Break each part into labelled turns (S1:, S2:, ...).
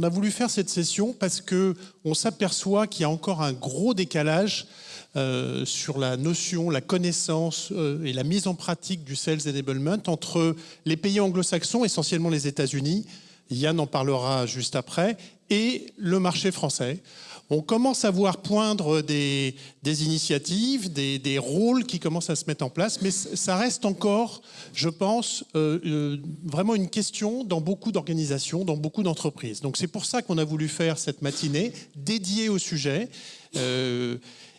S1: on a voulu faire cette session parce que on s'aperçoit qu'il y a encore un gros décalage euh, sur la notion, la connaissance euh, et la mise en pratique du Sales Enablement entre les pays anglo-saxons, essentiellement les États-Unis, Yann en parlera juste après, et le marché français on commence à voir poindre des, initiatives, des, rôles qui commencent à se mettre en place, mais ça reste encore, je pense, euh, vraiment une question dans beaucoup d'organisations, dans beaucoup d'entreprises. Donc c'est pour ça qu'on a voulu faire cette matinée dédiée au sujet.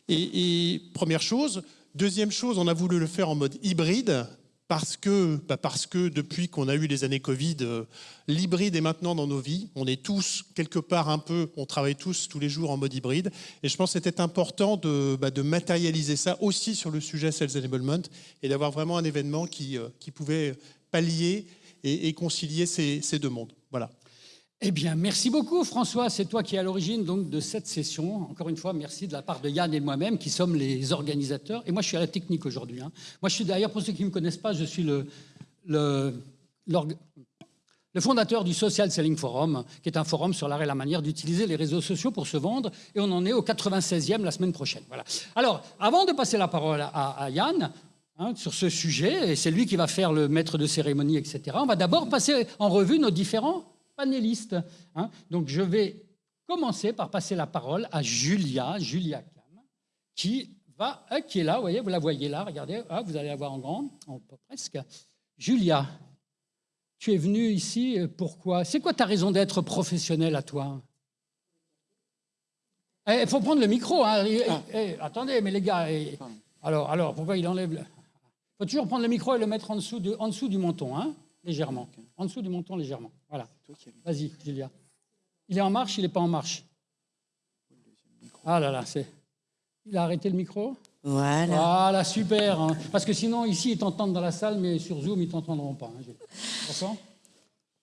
S1: Et première chose. Deuxième chose, on a voulu le faire en mode hybride, parce que, bah, parce que depuis qu'on a eu les années Covid, euh, l'hybride est maintenant dans nos vies. On est tous quelque part un peu, on travaille tous tous les jours en mode hybride. Et je pense que c'était important de, bah, matérialiser ça aussi sur le sujet Sales Enablement et d'avoir vraiment un événement qui, euh, qui pouvait pallier et, concilier ces, ces deux mondes. Voilà.
S2: Eh bien, merci beaucoup François, c'est toi qui es à l'origine donc de cette session. Encore une fois, merci de la part de Yann et moi-même qui sommes les organisateurs. Et moi, je suis à la technique aujourd'hui. Hein. Moi, je suis d'ailleurs, pour ceux qui ne me connaissent pas, je suis le fondateur du Social Selling Forum, qui est un forum sur l'art et la manière d'utiliser les réseaux sociaux pour se vendre. Et on en est au 96e la semaine prochaine. Voilà. Alors, avant de passer la parole à, Yann, hein, sur ce sujet, et c'est lui qui va faire le maître de cérémonie, etc., on va d'abord passer en revue nos différents Hein. Donc je vais commencer par passer la parole à Julia, Julia qui, va, euh, qui est là, vous voyez, vous la voyez là, regardez, ah, vous allez la voir en grand, presque. Julia, tu es venue ici, euh, pourquoi? C'est quoi ta raison d'être professionnelle à toi? Il eh, faut prendre le micro. Hein. Eh, ah. eh, attendez, mais les gars, alors, alors, pourquoi il enlève Il faut toujours prendre le micro et le mettre en dessous, de, en dessous du menton, hein, légèrement. En dessous du menton, légèrement. Voilà. Vas-y, Julia. Il est en marche, il n'est pas en marche? Ah là là, c'est... Il a arrêté le micro?
S3: Voilà.
S2: Voilà, super. Hein. Parce que sinon, ici, ils t'entendent dans la salle, mais sur Zoom, ils ne t'entendront pas. Hein.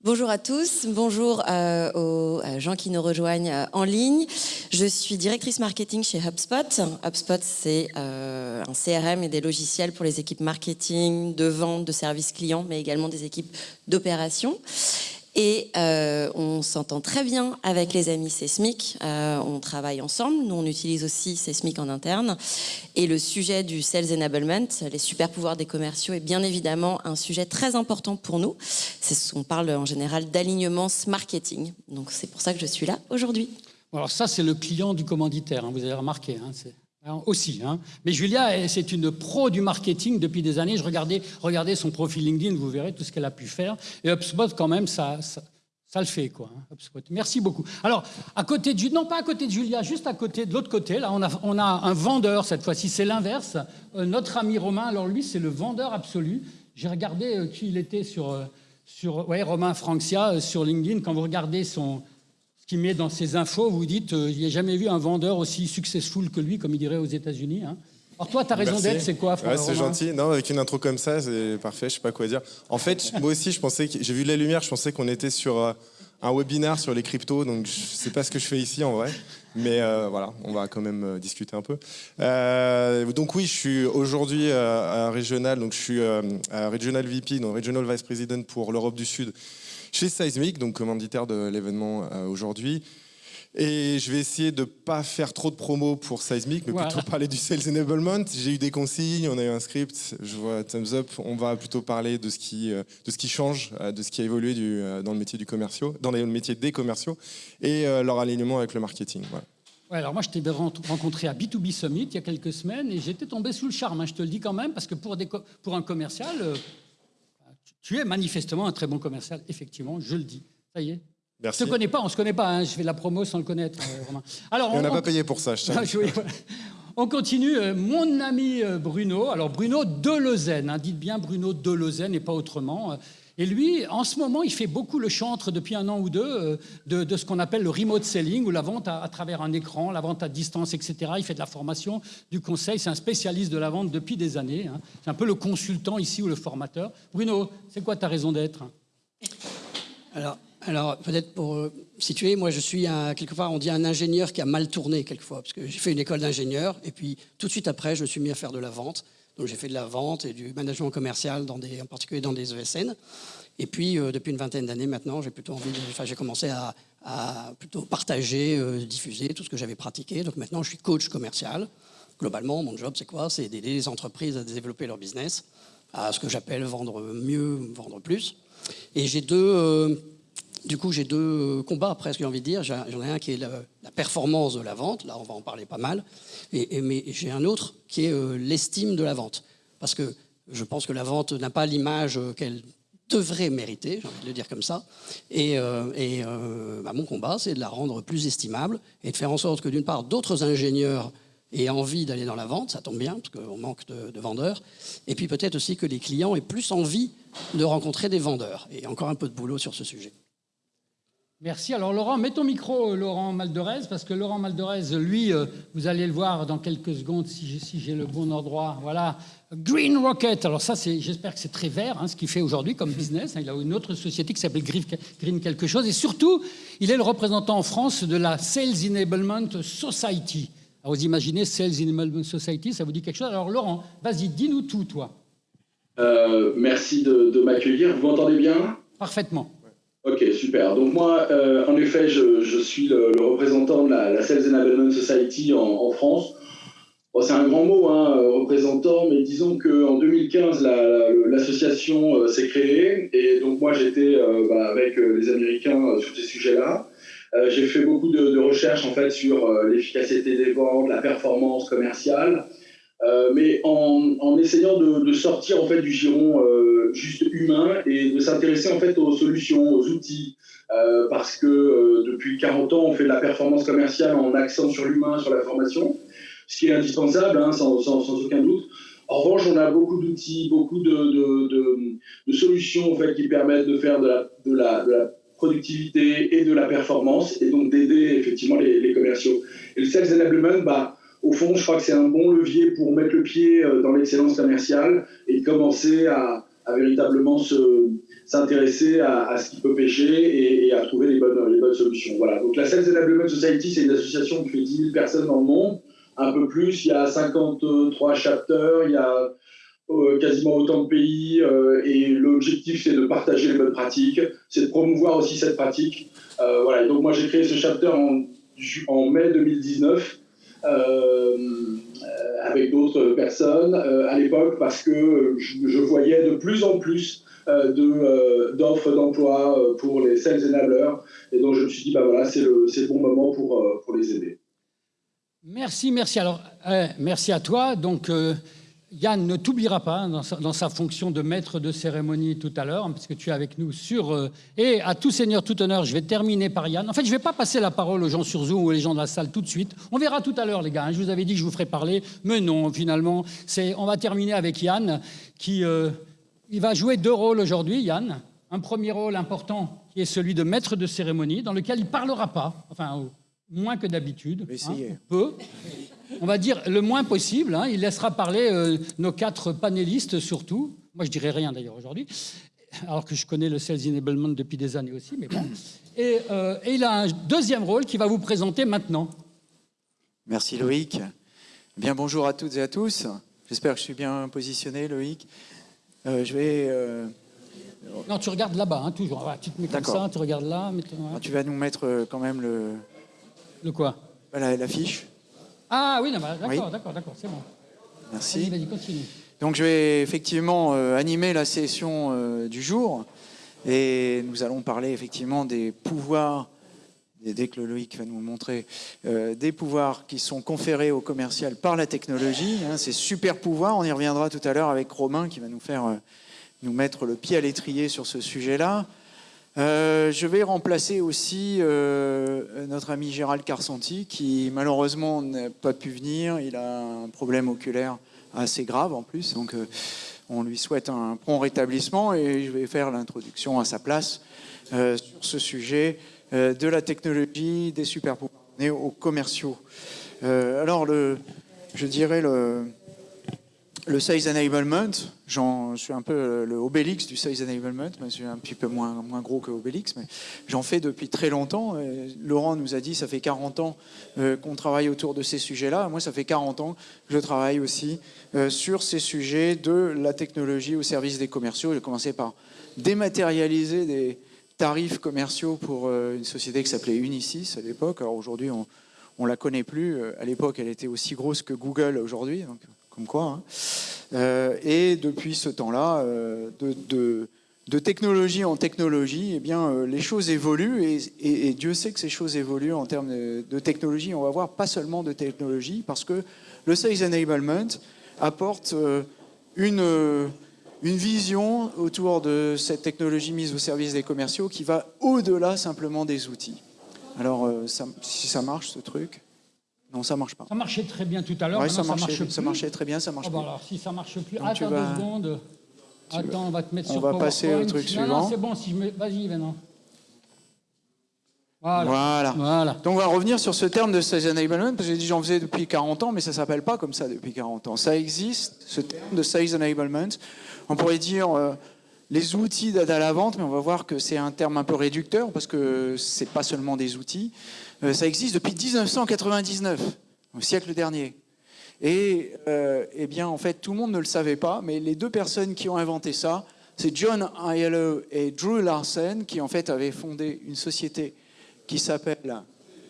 S3: Bonjour à tous, bonjour euh, aux euh, gens qui nous rejoignent euh, en ligne. Je suis directrice marketing chez HubSpot. HubSpot, c'est un CRM et des logiciels pour les équipes marketing, de vente, de services clients, mais également des équipes d'opération. Et euh, on s'entend très bien avec les amis Sesmic. Euh, on travaille ensemble. Nous, on utilise aussi Sesmic en interne. Et le sujet du Sales Enablement, les super pouvoirs des commerciaux, est bien évidemment un sujet très important pour nous. On parle en général d'alignement marketing. Donc, c'est pour ça que je suis là aujourd'hui.
S2: Alors ça, c'est le client du commanditaire, hein, vous avez remarqué. Hein, aussi. Hein. Mais Julia, c'est une pro du marketing depuis des années. Je regardais, son profil LinkedIn, vous verrez tout ce qu'elle a pu faire. Et HubSpot, quand même, ça, ça, le fait. quoi. Hein, Merci beaucoup. Alors, à côté de, non pas à côté de Julia, juste à côté de l'autre côté, là, on a, on a un vendeur cette fois-ci. C'est l'inverse. Euh, notre ami Romain, alors lui, c'est le vendeur absolu. J'ai regardé euh, qui il était sur, euh, sur ouais, Romain Francia sur LinkedIn. Quand vous regardez son qui met dans ses infos, vous dites, euh, il n'y a jamais vu un vendeur aussi successful que lui, comme il dirait aux États-Unis. Hein. Alors toi, ta raison d'être, c'est quoi
S4: ouais, C'est gentil. Non, avec une intro comme ça, c'est parfait. Je sais pas quoi dire. En fait, moi aussi, je pensais que j'ai vu la lumière. Je pensais qu'on était sur euh, un webinaire sur les cryptos. Donc, je sais pas ce que je fais ici en vrai. Mais euh, voilà, on va quand même discuter un peu. donc oui, je suis aujourd'hui à Régional. Donc je suis à Regional VP, donc Regional Vice President pour l'Europe du Sud chez Seismic, donc commanditaire de l'événement euh, aujourd'hui. Et je vais essayer de ne pas faire trop de promos pour Seismic, mais plutôt parler du Sales Enablement. J'ai eu des consignes, on a eu un script, je vois Thumbs Up. On va plutôt parler de ce qui, euh, de ce qui change, euh, de ce qui a évolué du, dans le métier du commerciaux, dans le métier des commerciaux, et leur alignement avec le marketing.
S2: Ouais, alors moi, je t'ai rencontré à B2B Summit il y a quelques semaines et j'étais tombé sous le charme, hein, je te le dis quand même, parce que pour, des, pour un commercial, tu es manifestement un très bon commercial, effectivement, je le dis. Ça y est.
S4: Merci.
S2: Je ne te connais pas, on ne se connaît pas, hein. je fais de la promo sans le connaître, euh, Romain.
S4: Alors, on n'a pas payé pour ça, je sais.
S2: On continue. Euh, mon ami euh, Bruno, alors Bruno de Lausanne, hein. dites bien Bruno de Lausanne et pas autrement. Et lui, en ce moment, il fait beaucoup le chantre depuis un an ou deux euh, de, ce qu'on appelle le remote selling, ou la vente à, travers un écran, la vente à distance, etc. Il fait de la formation, du conseil. C'est un spécialiste de la vente depuis des années. Hein. C'est un peu le consultant ici ou le formateur. Bruno, c'est quoi ta raison d'être?
S5: Alors, alors peut-être pour euh, situer, moi je suis quelque part, on dit un ingénieur qui a mal tourné quelquefois, parce que j'ai fait une école d'ingénieur, et puis tout de suite après, je me suis mis à faire de la vente. Donc j'ai fait de la vente et du management commercial, en particulier dans des ESN. Et puis euh, depuis une vingtaine d'années maintenant, j'ai plutôt envie, enfin, j'ai commencé à, plutôt partager, euh, diffuser tout ce que j'avais pratiqué. Donc maintenant, je suis coach commercial. Globalement, mon job, c'est quoi? C'est d'aider les entreprises à développer leur business, à ce que j'appelle vendre mieux, vendre plus. Et j'ai deux, euh, du coup, j'ai deux combats presque, j'ai envie de dire. J'en ai un qui est la, performance de la vente, là on va en parler pas mal, et, mais j'ai un autre qui est euh, l'estime de la vente. Parce que je pense que la vente n'a pas l'image qu'elle devrait mériter, j'ai envie de le dire comme ça. Et, euh, et euh, bah, mon combat, c'est de la rendre plus estimable et de faire en sorte que d'une part, d'autres ingénieurs aient envie d'aller dans la vente, ça tombe bien, parce qu'on manque de, de, vendeurs, et puis peut-être aussi que les clients aient plus envie de rencontrer des vendeurs. Et encore un peu de boulot sur ce sujet.
S2: Merci. Alors Laurent, mets ton micro, Laurent Maldorez, parce que Laurent Maldorez, lui, euh, vous allez le voir dans quelques secondes si j'ai le bon endroit. Voilà, Green Rocket. Alors ça, j'espère que c'est très vert, hein, ce qu'il fait aujourd'hui comme business. Il a une autre société qui s'appelle Green quelque chose. Et surtout, il est le représentant en France de la Sales Enablement Society. Alors vous imaginez Sales Enablement Society, ça vous dit quelque chose? Alors Laurent, vas-y, dis-nous tout, toi.
S6: Euh, merci de, de m'accueillir. Vous m'entendez bien?
S2: Parfaitement.
S6: Ok, super. Donc moi, euh, en effet, je, je suis le, représentant de la, la Sales Enablement Society en, France. C'est un grand mot, hein, euh, représentant, mais disons qu'en 2015, l'association la, euh, s'est créée. Et donc moi, j'étais bah, avec les Américains sur ces sujets-là. J'ai fait beaucoup de, de, recherches en fait sur l'efficacité des ventes, la performance commerciale. Euh, mais en, essayant de, sortir en fait du giron euh, juste humain et de s'intéresser en fait aux solutions, aux outils, euh, parce que depuis 40 ans on fait de la performance commerciale en accent sur l'humain, sur la formation, ce qui est indispensable, hein, sans, aucun doute. En revanche, on a beaucoup d'outils, beaucoup de, solutions en fait qui permettent de faire de la, productivité et de la performance, et donc d'aider effectivement les, les, commerciaux. Et le sales enablement, bah, au fond, je crois que c'est un bon levier pour mettre le pied euh, dans l'excellence commerciale et commencer à, véritablement s'intéresser à, ce qui peut pêcher et, à trouver les bonnes, solutions. Voilà. Donc la Sales Enablement Society, c'est une association qui fait 10 000 personnes dans le monde, un peu plus. Il y a 53 chapters, il y a euh, quasiment autant de pays euh, et l'objectif c'est de partager les bonnes pratiques, c'est de promouvoir aussi cette pratique. voilà. donc moi j'ai créé ce chapter en, mai 2019 euh, avec d'autres personnes euh, à l'époque parce que je, voyais de plus en plus euh, d'offres d'emploi pour les sales enablers. Et donc je me suis dit, bah voilà, c'est le, le, bon moment pour, pour les aider.
S2: Merci, merci. Alors, merci à toi. Donc, Yann ne t'oubliera pas dans sa, fonction de maître de cérémonie tout à l'heure, hein, parce que tu es avec nous sur... Euh, et à tout seigneur, tout honneur, je vais terminer par Yann. En fait, je ne vais pas passer la parole aux gens sur Zoom ou aux gens de la salle tout de suite. On verra tout à l'heure, les gars. Hein. Je vous avais dit que je vous ferais parler, mais non, finalement. On va terminer avec Yann, qui euh, il va jouer deux rôles aujourd'hui, Yann. Un premier rôle important, qui est celui de maître de cérémonie, dans lequel il ne parlera pas, enfin, moins que d'habitude, hein, peu on va dire le moins possible. Hein. Il laissera parler euh, nos quatre panélistes surtout. Moi, je dirais rien d'ailleurs aujourd'hui, alors que je connais le Sales Enablement depuis des années aussi. Mais bon. et, euh, et, il a un deuxième rôle qu'il va vous présenter maintenant.
S7: Merci Loïc. Bien bonjour à toutes et à tous. J'espère que je suis bien positionné, Loïc. Euh, je vais.
S2: Non, tu regardes là-bas, hein, toujours. tu te mets comme ça, tu regardes là.
S7: Ah, tu vas nous mettre quand même le.
S2: Le quoi?
S7: L'affiche.
S2: Ah oui, d'accord, d'accord, d'accord, c'est bon.
S7: Merci.
S2: Vas-y, continue.
S7: Donc je vais effectivement euh, animer la session euh, du jour et nous allons parler effectivement des pouvoirs, et dès que Loïc va nous montrer, euh, des pouvoirs qui sont conférés au commercial par la technologie, hein, ces super pouvoirs, on y reviendra tout à l'heure avec Romain qui va nous faire nous mettre le pied à l'étrier sur ce sujet-là. Euh, je vais remplacer aussi euh, notre ami Gérald Carsanti, qui malheureusement n'a pas pu venir. Il a un problème oculaire assez grave en plus. Donc, euh, on lui souhaite un prompt rétablissement et je vais faire l'introduction à sa place sur ce sujet de la technologie, des super aux commerciaux. alors, le, je dirais le, le Sales Enablement, je suis un peu le Obélix du Sales Enablement, je suis un petit peu moins, moins gros que Obélix, mais j'en fais depuis très longtemps. Laurent nous a dit, ça fait 40 ans euh, qu'on travaille autour de ces sujets-là. Moi, ça fait 40 ans que je travaille aussi euh, sur ces sujets de la technologie au service des commerciaux. J'ai commencé par dématérialiser des tarifs commerciaux pour euh, une société qui s'appelait Unisys à l'époque. Alors aujourd'hui, on ne la connaît plus. À l'époque, elle était aussi grosse que Google aujourd'hui quoi. Hein. Euh, et depuis ce temps-là, euh, de, technologie en technologie, eh bien, euh, les choses évoluent et, Dieu sait que ces choses évoluent en termes de, technologie. On va voir pas seulement de technologie, parce que le Sales Enablement apporte une, une vision autour de cette technologie mise au service des commerciaux qui va au-delà simplement des outils. Alors, si ça marche, ce truc non, ça marche pas.
S2: Ça marchait très bien tout à l'heure.
S7: ça, marchait, ça marchait très bien, ça marche oh,
S2: bah Alors, si ça marche plus, attends deux secondes. Attends, on va te mettre
S7: on
S2: sur
S7: On va passer au truc suivant.
S2: c'est bon. Si je me... Vas-y, maintenant.
S7: Voilà. voilà. Donc on va revenir sur ce terme de size enablement, parce que j'ai dit j'en faisais depuis 40 ans, mais ça ne s'appelle pas comme ça depuis 40 ans. Ça existe, ce terme de size enablement. On pourrait dire euh, les outils d'aide à la vente, mais on va voir que c'est un terme un peu réducteur, parce que ce n'est pas seulement des outils. Euh, ça existe depuis 1999, au siècle dernier. Et euh, eh bien, en fait, tout le monde ne le savait pas, mais les deux personnes qui ont inventé ça, c'est John Aiello et Drew Larsen, qui en fait avaient fondé une société qui s'appelle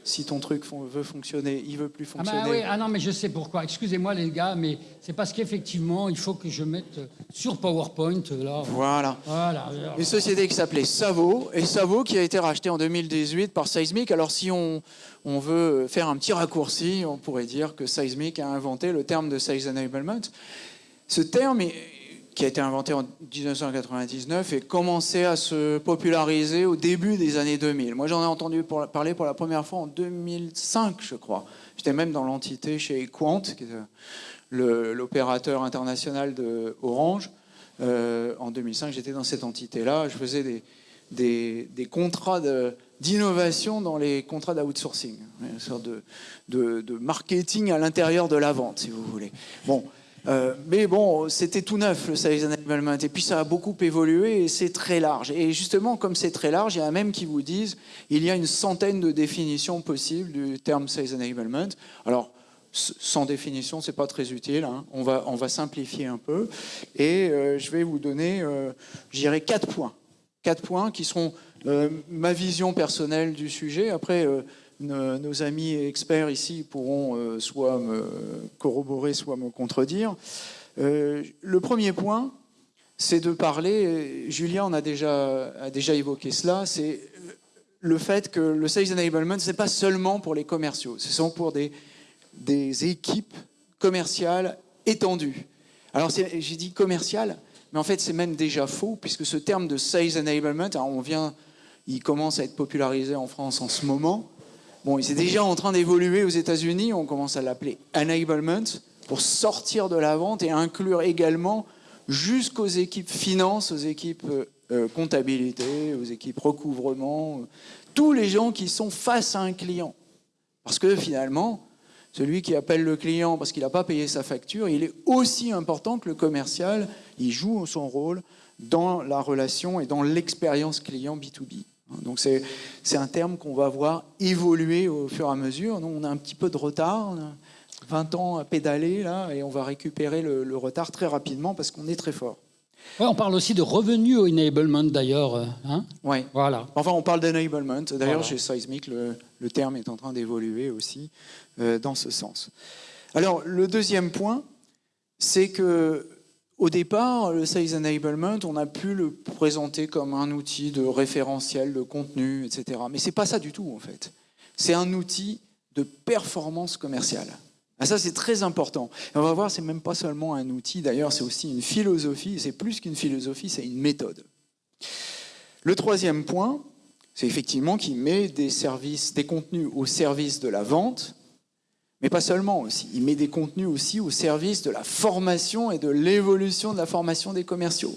S7: si ton truc veut fonctionner, il veut plus
S2: ah bah
S7: fonctionner.
S2: Ah, non, mais je sais pourquoi. Excusez-moi les gars, mais c'est parce qu'effectivement, il faut que je mette sur PowerPoint là.
S7: Voilà. Une société qui s'appelait Savo et Savo qui a été racheté en 2018 par Seismic. Alors si on, on veut faire un petit raccourci, on pourrait dire que Seismic a inventé le terme de Size Enablement. Ce terme est qui a été inventé en 1999 et commencé à se populariser au début des années 2000. Moi, j'en ai entendu parler pour la première fois en 2005, je crois. J'étais même dans l'entité chez Quant, qui est l'opérateur international de Orange. Euh, en 2005, j'étais dans cette entité-là. Je faisais des, contrats d'innovation dans les contrats d'outsourcing, une sorte de, de marketing à l'intérieur de la vente, si vous voulez. Bon, euh, mais bon, c'était tout neuf le Sales Enablement. Et puis ça a beaucoup évolué et c'est très large. Et justement, comme c'est très large, il y a même qui vous disent il y a une centaine de définitions possibles du terme Sales Enablement. Alors, sans définition, c'est pas très utile. Hein. On, va, on va simplifier un peu. Et euh, je vais vous donner, euh, je quatre points. Quatre points qui seront ma vision personnelle du sujet. Après, nos, amis experts ici pourront euh, soit me corroborer, soit me contredire. Euh, le premier point, c'est de parler, Julien en a déjà, déjà évoqué cela, c'est le fait que le Sales Enablement, ce n'est pas seulement pour les commerciaux, ce sont pour des, des équipes commerciales étendues. Alors j'ai dit commercial, mais en fait c'est même déjà faux, puisque ce terme de Sales Enablement, on vient, il commence à être popularisé en France en ce moment, Bon, il est déjà en train d'évoluer aux États-Unis. On commence à l'appeler enablement pour sortir de la vente et inclure également jusqu'aux équipes finance, aux équipes euh, euh, comptabilité, aux équipes recouvrement, tous les gens qui sont face à un client. Parce que finalement, celui qui appelle le client parce qu'il n'a pas payé sa facture, il est aussi important que le commercial. Il joue son rôle dans la relation et dans l'expérience client B2B. Donc c'est un terme qu'on va voir évoluer au fur et à mesure. Nous, on a un petit peu de retard, on a 20 ans à pédaler là, et on va récupérer le, retard très rapidement parce qu'on est très fort.
S2: on parle aussi de revenu enablement d'ailleurs. Euh, hein?
S7: Oui. Voilà. Enfin, on parle d'enablement. D'ailleurs, chez Seismic, le, le, terme est en train d'évoluer aussi euh, dans ce sens. Alors, le deuxième point, c'est que au départ, le Sales Enablement, on a pu le présenter comme un outil de référentiel de contenu, etc. Mais ce n'est pas ça du tout, en fait. C'est un outil de performance commerciale. Ah, ça, c'est très important. on va voir, c'est même pas seulement un outil, d'ailleurs, c'est aussi une philosophie. C'est plus qu'une philosophie, c'est une méthode. Le troisième point, c'est effectivement qu'il met des services, des contenus au service de la vente, Mais pas seulement aussi. Il met des contenus aussi au service de la formation et de l'évolution de la formation des commerciaux.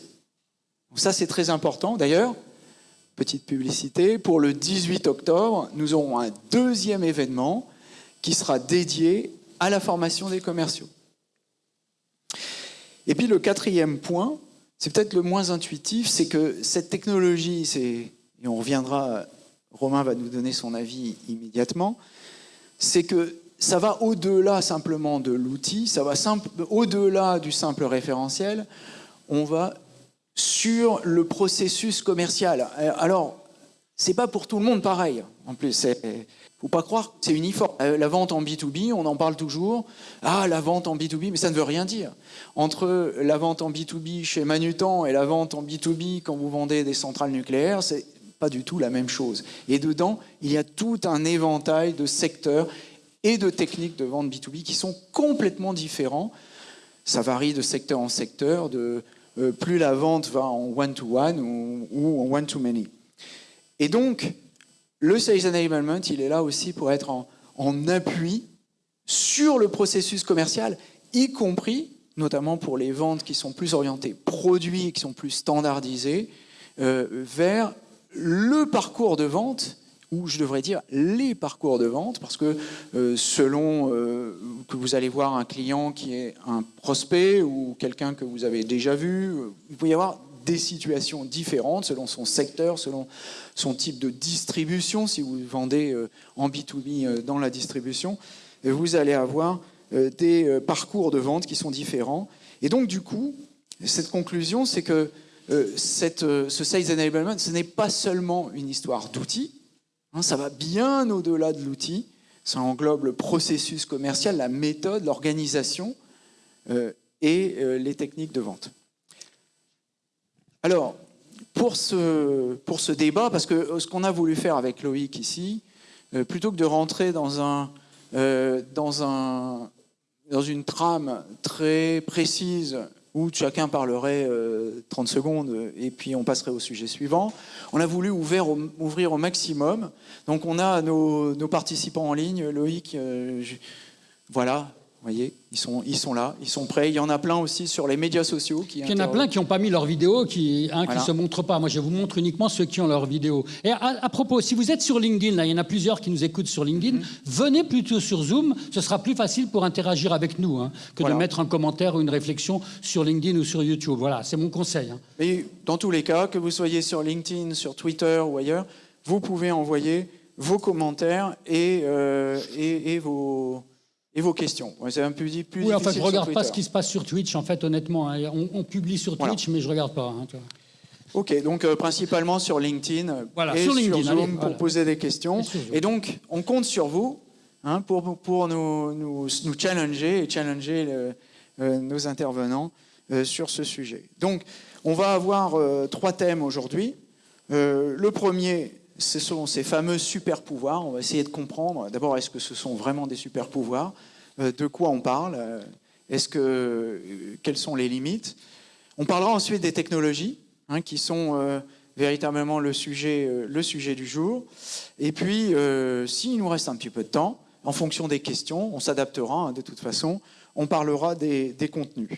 S7: Donc ça, c'est très important. D'ailleurs, petite publicité, pour le 18 octobre, nous aurons un deuxième événement qui sera dédié à la formation des commerciaux. Et puis le quatrième point, c'est peut-être le moins intuitif, c'est que cette technologie, et on reviendra, Romain va nous donner son avis immédiatement, c'est que ça va au-delà simplement de l'outil, ça va au-delà du simple référentiel, on va sur le processus commercial. Alors, c'est pas pour tout le monde pareil. En plus, faut pas croire que c'est uniforme. Euh, la vente en B2B, on en parle toujours. Ah, la vente en B2B, mais ça ne veut rien dire. Entre la vente en B2B chez Manutan et la vente en B2B quand vous vendez des centrales nucléaires, c'est pas du tout la même chose. Et dedans, il y a tout un éventail de secteurs et de techniques de vente B2B qui sont complètement différents. Ça varie de secteur en secteur, de euh, plus la vente va en one-to-one ou, en one-to-many. Et donc, le Sales Enablement, il est là aussi pour être en, appui sur le processus commercial, y compris, notamment pour les ventes qui sont plus orientées produits, qui sont plus standardisées, euh, vers le parcours de vente ou je devrais dire les parcours de vente, parce que euh, selon euh, que vous allez voir un client qui est un prospect ou quelqu'un que vous avez déjà vu, euh, il peut y avoir des situations différentes selon son secteur, selon son type de distribution. Si vous vendez en B2B dans la distribution, vous allez avoir des parcours de vente qui sont différents. Et donc, du coup, cette conclusion, c'est que ce Sales Enablement, ce n'est pas seulement une histoire d'outils, ça va bien au-delà de l'outil. Ça englobe le processus commercial, la méthode, l'organisation euh, et euh, les techniques de vente. Alors, pour ce, pour ce débat, parce que euh, ce qu'on a voulu faire avec Loïc ici, plutôt que de rentrer dans, un, dans, un, dans une trame très précise où chacun parlerait 30 secondes et puis on passerait au sujet suivant, on a voulu ouvrir au, ouvrir au maximum. Donc on a nos, participants en ligne, Loïc, euh, voilà, vous voyez, ils sont, ils sont là, ils sont prêts. Il y en a plein aussi sur les médias sociaux. Qui
S2: il y en a plein qui n'ont pas mis leur vidéo, qui ne hein, se montrent pas. Moi, je vous montre uniquement ceux qui ont leur vidéo. Et à, propos, si vous êtes sur LinkedIn, là, il y en a plusieurs qui nous écoutent sur LinkedIn, mhm. venez plutôt sur Zoom. Ce sera plus facile pour interagir avec nous hein, que de mettre un commentaire ou une réflexion sur LinkedIn ou sur YouTube. Voilà, c'est mon conseil. Hein.
S7: Et dans tous les cas, que vous soyez sur LinkedIn, sur Twitter ou ailleurs, vous pouvez envoyer vos commentaires et, euh, et vos et vos questions.
S2: C'est un peu plus Oui, en fait, je ne regarde pas ce qui se passe sur Twitch, en fait, honnêtement. Hein. On, publie sur Twitch, mais je ne regarde pas. Hein,
S7: ok, donc euh, principalement sur LinkedIn et sur, Zoom pour poser des questions. Et, donc, on compte sur vous hein, pour, pour nous, nous, nous, challenger et challenger euh, nos intervenants euh, sur ce sujet. Donc, on va avoir trois thèmes aujourd'hui. le premier, ce sont ces fameux super pouvoirs. On va essayer de comprendre. D'abord, est-ce que ce sont vraiment des super pouvoirs euh, De quoi on parle? Euh, Est-ce que euh, quelles sont les limites? On parlera ensuite des technologies, hein, qui sont véritablement le sujet, le sujet du jour. Et puis, s'il nous reste un petit peu de temps, en fonction des questions, on s'adaptera hein, de toute façon. On parlera des, des, contenus.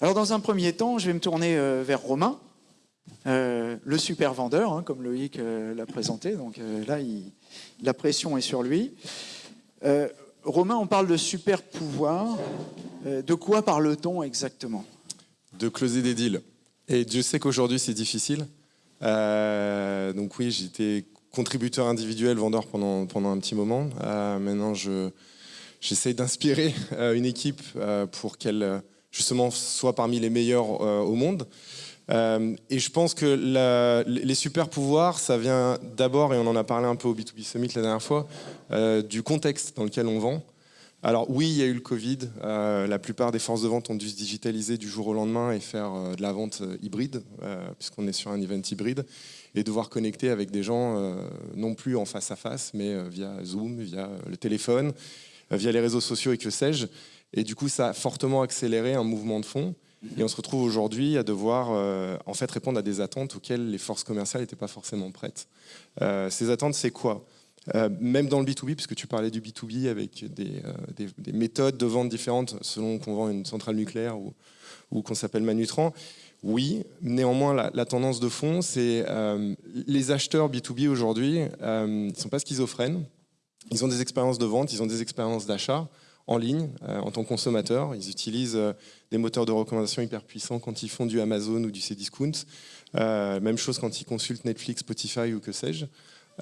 S7: Alors, dans un premier temps, je vais me tourner vers Romain. Euh, le super vendeur, hein, comme Loïc euh, l'a présenté. Donc euh, là, la pression est sur lui. Romain, on parle de super pouvoir. de quoi parle-t-on exactement?
S4: De closer des deals. Et Dieu sait qu'aujourd'hui, c'est difficile. donc oui, j'étais contributeur individuel, vendeur pendant, pendant un petit moment. maintenant, j'essaye d'inspirer une équipe pour qu'elle justement soit parmi les meilleurs au monde. Euh, et je pense que les super pouvoirs, ça vient d'abord, et on en a parlé un peu au B2B Summit la dernière fois, euh, du contexte dans lequel on vend. Alors oui, il y a eu le Covid. Euh, la plupart des forces de vente ont dû se digitaliser du jour au lendemain et faire de la vente hybride, puisqu'on est sur un event hybride, et devoir connecter avec des gens non plus en face à face, mais via Zoom, via le téléphone, via les réseaux sociaux et que sais-je. Et du coup, ça a fortement accéléré un mouvement de fond. Et on se retrouve aujourd'hui à devoir euh, en fait répondre à des attentes auxquelles les forces commerciales n'étaient pas forcément prêtes. Euh, ces attentes, c'est quoi? Euh, même dans le B2B, puisque tu parlais du B2B avec des, des, méthodes de vente différentes selon qu'on vend une centrale nucléaire ou, ou qu'on s'appelle Manutran. Oui, néanmoins, la, tendance de fond, c'est les acheteurs B2B aujourd'hui, ils ne sont pas schizophrènes. Ils ont des expériences de vente, ils ont des expériences d'achat en ligne euh, en tant que consommateur. Ils utilisent euh, des moteurs de recommandation hyper puissants quand ils font du Amazon ou du Cdiscount. Euh, même chose quand ils consultent Netflix, Spotify ou que sais-je.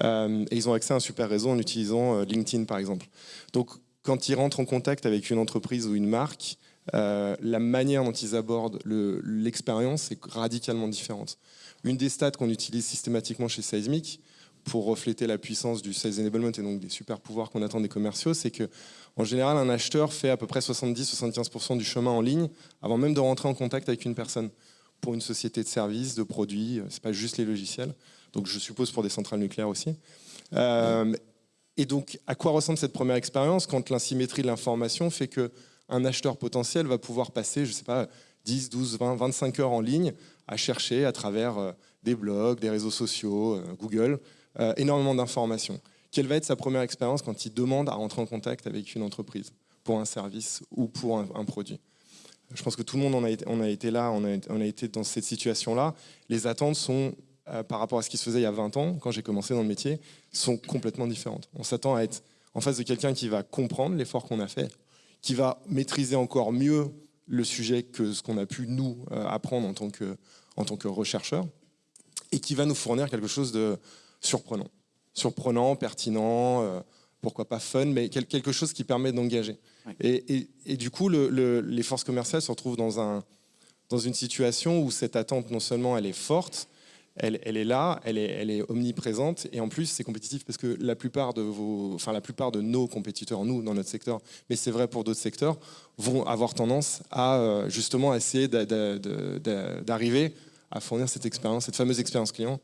S4: et ils ont accès à un super réseau en utilisant LinkedIn par exemple. Donc quand ils rentrent en contact avec une entreprise ou une marque, la manière dont ils abordent l'expérience est radicalement différente. Une des stats qu'on utilise systématiquement chez Seismic, pour refléter la puissance du sales enablement et donc des super pouvoirs qu'on attend des commerciaux, c'est que en général, un acheteur fait à peu près 70-75% du chemin en ligne avant même de rentrer en contact avec une personne. Pour une société de services, de produits, c'est pas juste les logiciels. Donc je suppose pour des centrales nucléaires aussi. Euh, et donc, à quoi ressemble cette première expérience quand l'insymétrie de l'information fait que un acheteur potentiel va pouvoir passer, je sais pas, 10, 12, 20, 25 heures en ligne à chercher à travers euh, des blogs, des réseaux sociaux, euh, Google, euh, énormément d'informations. Quelle va être sa première expérience quand il demande à rentrer en contact avec une entreprise pour un service ou pour un, produit? Je pense que tout le monde en a été, on a été là, on a, été dans cette situation-là. Les attentes sont, euh, par rapport à ce qui se faisait il y a 20 ans, quand j'ai commencé dans le métier, sont complètement différentes. On s'attend à être en face de quelqu'un qui va comprendre l'effort qu'on a fait, qui va maîtriser encore mieux le sujet que ce qu'on a pu nous euh, apprendre en tant que, en tant que et qui va nous fournir quelque chose de, surprenant. Surprenant, pertinent, euh, pourquoi pas fun, mais quelque chose qui permet d'engager. Et, du coup, les forces commerciales se retrouvent dans, un, dans une situation où cette attente, non seulement elle est forte, elle, elle, est là, elle est, elle est, omniprésente, et en plus c'est compétitif parce que la plupart de vos, enfin la plupart de nos compétiteurs, nous dans notre secteur, mais c'est vrai pour d'autres secteurs, vont avoir tendance à euh, justement essayer d'arriver à fournir cette expérience, cette fameuse expérience client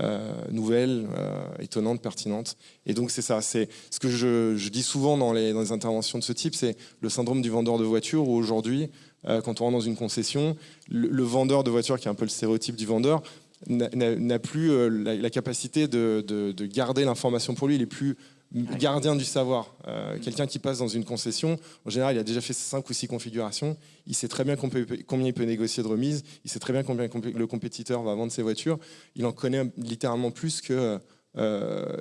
S4: euh, nouvelles, euh, étonnantes, pertinentes. Et donc c'est ça, c'est ce que je, dis souvent dans les, interventions de ce type, c'est le syndrome du vendeur de voiture où aujourd'hui, euh, quand on rentre dans une concession, le, vendeur de voiture, qui est un peu le stéréotype du vendeur, n'a plus la, capacité de, de garder l'information pour lui, il est plus gardien du savoir. Euh, quelqu'un qui passe dans une concession, en général, il a déjà fait 5 ou 6 configurations, il sait très bien combien il peut négocier de remise, il sait très bien combien le compétiteur va vendre ses voitures, il en connaît littéralement plus que euh,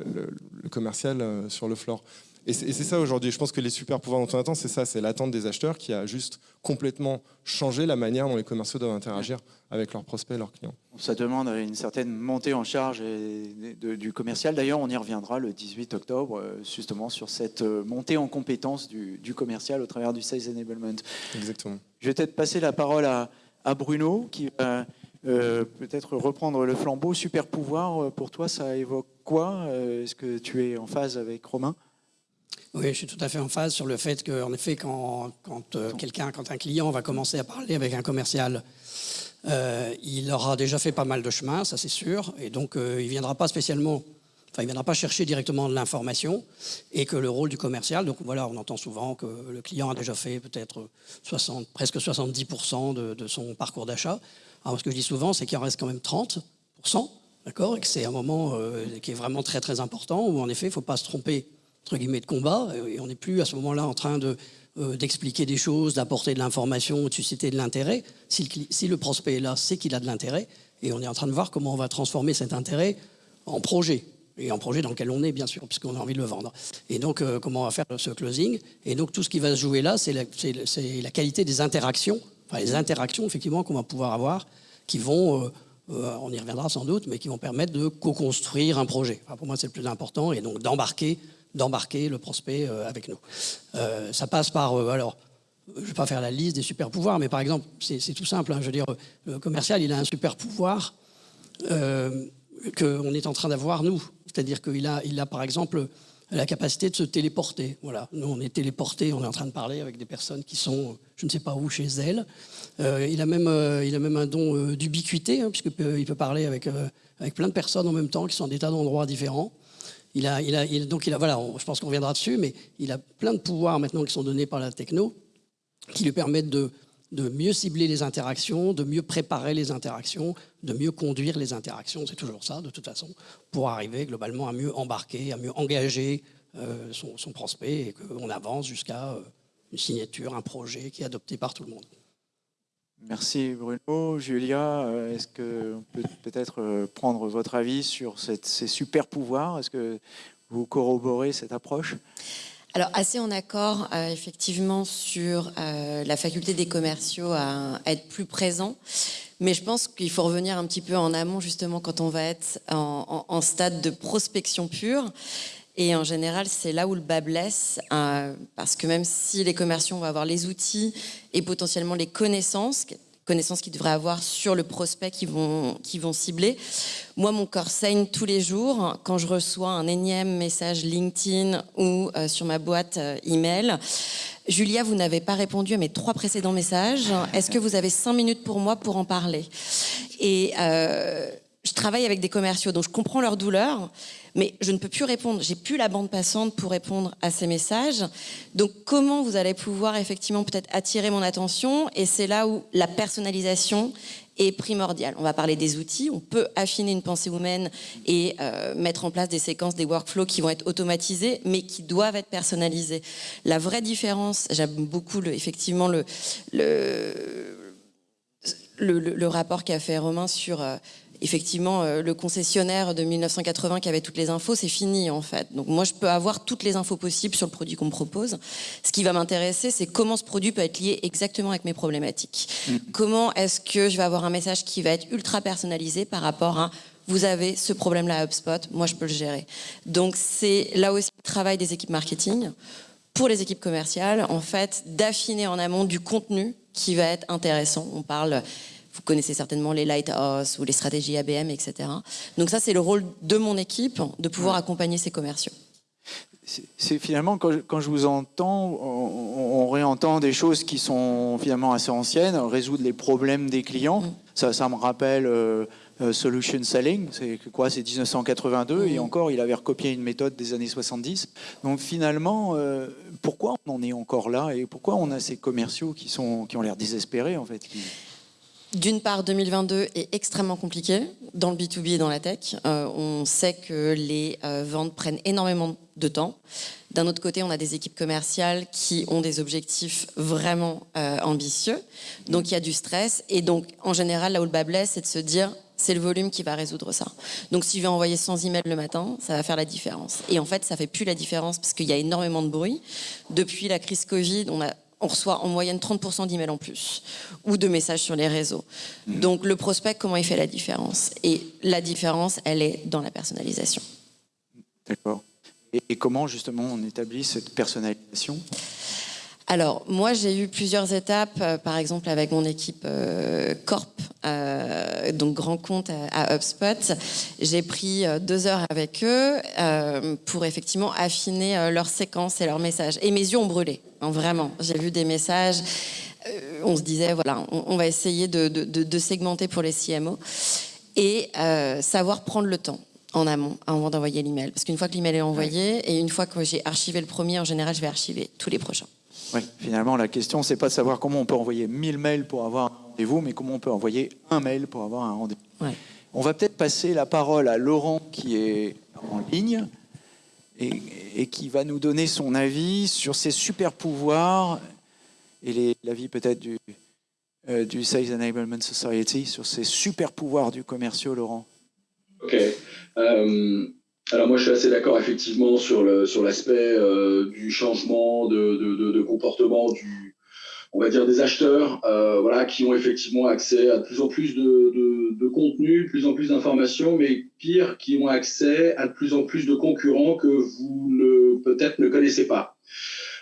S4: le, commercial euh, sur le floor. Et c'est ça aujourd'hui. Je pense que les super pouvoirs dont on attend, c'est ça, c'est l'attente des acheteurs qui a juste complètement changé la manière dont les commerciaux doivent interagir avec leurs prospects leurs clients.
S7: Ça demande une certaine montée en charge du commercial. D'ailleurs, on y reviendra le 18 octobre, euh, justement, sur cette euh, montée en compétence du, commercial au travers du Sales Enablement.
S4: Exactement.
S7: Je vais peut-être passer la parole à, Bruno, qui va euh, peut-être reprendre le flambeau. Super pouvoir, pour toi, ça évoque quoi Est-ce que tu es en phase avec Romain?
S5: Oui, je suis tout à fait en phase sur le fait qu'en effet, quand, euh, quelqu'un, quand un client va commencer à parler avec un commercial, euh, il aura déjà fait pas mal de chemin, ça c'est sûr, et donc euh, il viendra pas spécialement, enfin il viendra pas chercher directement de l'information, et que le rôle du commercial, donc voilà, on entend souvent que le client a déjà fait peut-être 60, presque 70% de, de, son parcours d'achat. Alors ce que je dis souvent, c'est qu'il en reste quand même 30%, d'accord, et que c'est un moment qui est vraiment très très important, où en effet, il ne faut pas se tromper entre guillemets, de combat, et on n'est plus à ce moment-là en train de, euh, d'expliquer des choses, d'apporter de l'information, de susciter de l'intérêt. Si le, prospect est là, c'est qu'il a de l'intérêt, et on est en train de voir comment on va transformer cet intérêt en projet, et en projet dans lequel on est, bien sûr, puisqu'on a envie de le vendre. Et donc, euh, comment on va faire ce closing Et donc, tout ce qui va se jouer là, c'est la, qualité des interactions, enfin, les interactions, effectivement, qu'on va pouvoir avoir, qui vont... Euh, on y reviendra sans doute, mais qui vont permettre de co-construire un projet. pour moi, c'est le plus important, et donc d'embarquer d'embarquer le prospect euh, avec nous. Euh, ça passe par, euh, alors, je ne vais pas faire la liste des super pouvoirs, mais par exemple, c'est tout simple. Hein, je veux dire, le commercial, il a un super pouvoir qu'on est en train d'avoir nous. C'est-à-dire qu'il a, il a, par exemple, la capacité de se téléporter. Voilà, nous, on est téléportés, on est en train de parler avec des personnes qui sont, je ne sais pas où, chez elles. il, a même, il a même un don d'ubiquité, hein, puisqu'il peut parler avec, avec plein de personnes en même temps, qui sont des tas d'endroits différents. Il a, il a, donc il a, voilà, je pense qu'on reviendra dessus, mais il a plein de pouvoirs maintenant qui sont donnés par la techno, qui lui permettent de, de mieux cibler les interactions, de mieux préparer les interactions, de mieux conduire les interactions, c'est toujours ça de toute façon, pour arriver globalement à mieux embarquer, à mieux engager euh, son, prospect et qu'on avance jusqu'à euh, une signature, un projet qui est adopté par tout le monde.
S7: Merci Bruno. Julia, euh, est-ce qu'on peut peut-être prendre votre avis sur ces super pouvoirs? Est-ce que vous corroborez cette approche?
S3: Alors assez en accord effectivement sur la faculté des commerciaux à, être plus présents, mais je pense qu'il faut revenir un petit peu en amont justement quand on va être en stade de prospection pure. Et en général, c'est là où le bas blesse, euh, parce que même si les commerciaux vont avoir les outils et potentiellement les connaissances, connaissances qu'ils devraient avoir sur le prospect qu'ils vont, vont cibler, moi, mon corps saigne tous les jours quand je reçois un énième message LinkedIn ou euh, sur ma boîte euh, email. Julia, vous n'avez pas répondu à mes trois précédents messages. Est-ce que vous avez cinq minutes pour moi pour en parler? Je travaille avec des commerciaux, donc je comprends leur douleur, mais je ne peux plus répondre. J'ai plus la bande passante pour répondre à ces messages. Donc, comment vous allez pouvoir effectivement peut-être attirer mon attention? Et c'est là où la personnalisation est primordiale. On va parler des outils. On peut affiner une pensée humaine et euh, mettre en place des séquences, des workflows qui vont être automatisés, mais qui doivent être personnalisés. La vraie différence, j'aime beaucoup le, effectivement le, le le, le, rapport qu'a fait Romain sur euh, effectivement, euh, le concessionnaire de 1980 qui avait toutes les infos, c'est fini en fait. Donc moi, je peux avoir toutes les infos possibles sur le produit qu'on me propose. Ce qui va m'intéresser, c'est comment ce produit peut être lié exactement avec mes problématiques. Mm. Comment est-ce que je vais avoir un message qui va être ultra personnalisé par rapport à vous avez ce problème-là à HubSpot, moi je peux le gérer. Donc c'est là aussi le travail des équipes marketing pour les équipes commerciales, en fait, d'affiner en amont du contenu qui va être intéressant. On parle vous connaissez certainement les Lighthouse ou les stratégies ABM, etc. Donc ça, c'est le rôle de mon équipe, de pouvoir accompagner ces commerciaux.
S7: C'est finalement, quand je, vous entends, on, réentend des choses qui sont finalement assez anciennes, résoudre les problèmes des clients. Mm. Ça, ça, me rappelle euh, euh, Solution Selling, c'est quoi C'est 1982, et mm. encore, il avait recopié une méthode des années 70. Donc finalement, euh, pourquoi on en est encore là et pourquoi on a ces commerciaux qui, sont, qui ont l'air désespérés en fait
S3: d'une part, 2022 est extrêmement compliqué dans le B2B et dans la tech. Euh, on sait que les euh, ventes prennent énormément de temps. D'un autre côté, on a des équipes commerciales qui ont des objectifs vraiment euh, ambitieux. Donc, il y a du stress. Et donc, en général, là où le bas blesse, c'est de se dire, c'est le volume qui va résoudre ça. Donc, si je vais envoyer 100 emails le matin, ça va faire la différence. Et en fait, ça fait plus la différence parce qu'il y a énormément de bruit. Depuis la crise Covid, on a on reçoit en moyenne 30% d'emails en plus ou de messages sur les réseaux. Donc le prospect, comment il fait la différence? Et la différence, elle est dans la personnalisation.
S7: D'accord. Et, comment justement on établit cette personnalisation?
S3: Alors, moi, j'ai eu plusieurs étapes, euh, par exemple avec mon équipe euh, Corp, euh, donc grand compte à, HubSpot. J'ai pris deux heures avec eux pour effectivement affiner leurs séquences et leurs messages. Et mes yeux ont brûlé, hein, vraiment. J'ai vu des messages. on se disait, voilà, on, va essayer de, de, segmenter pour les CMO et savoir prendre le temps en amont avant d'envoyer l'email. Parce qu'une fois que l'email est envoyé et une fois que j'ai archivé le premier, en général, je vais archiver tous les prochains.
S7: Oui, finalement, la question, c'est pas de savoir comment on peut envoyer 1000 mails pour avoir un rendez-vous, mais comment on peut envoyer un mail pour avoir un rendez-vous. On va peut-être passer la parole à Laurent qui est en ligne et, qui va nous donner son avis sur ces super pouvoirs et l'avis peut-être du, euh, du Sales Enablement Society sur ces super pouvoirs du commercial, Laurent.
S6: Ok. Euh, alors moi je suis assez d'accord effectivement sur le sur l'aspect euh, du changement de, de, de, comportement du on va dire des acheteurs euh, voilà qui ont effectivement accès à de plus en plus de, de contenu, de plus en plus d'informations, mais pire qui ont accès à de plus en plus de concurrents que vous ne peut-être ne connaissez pas.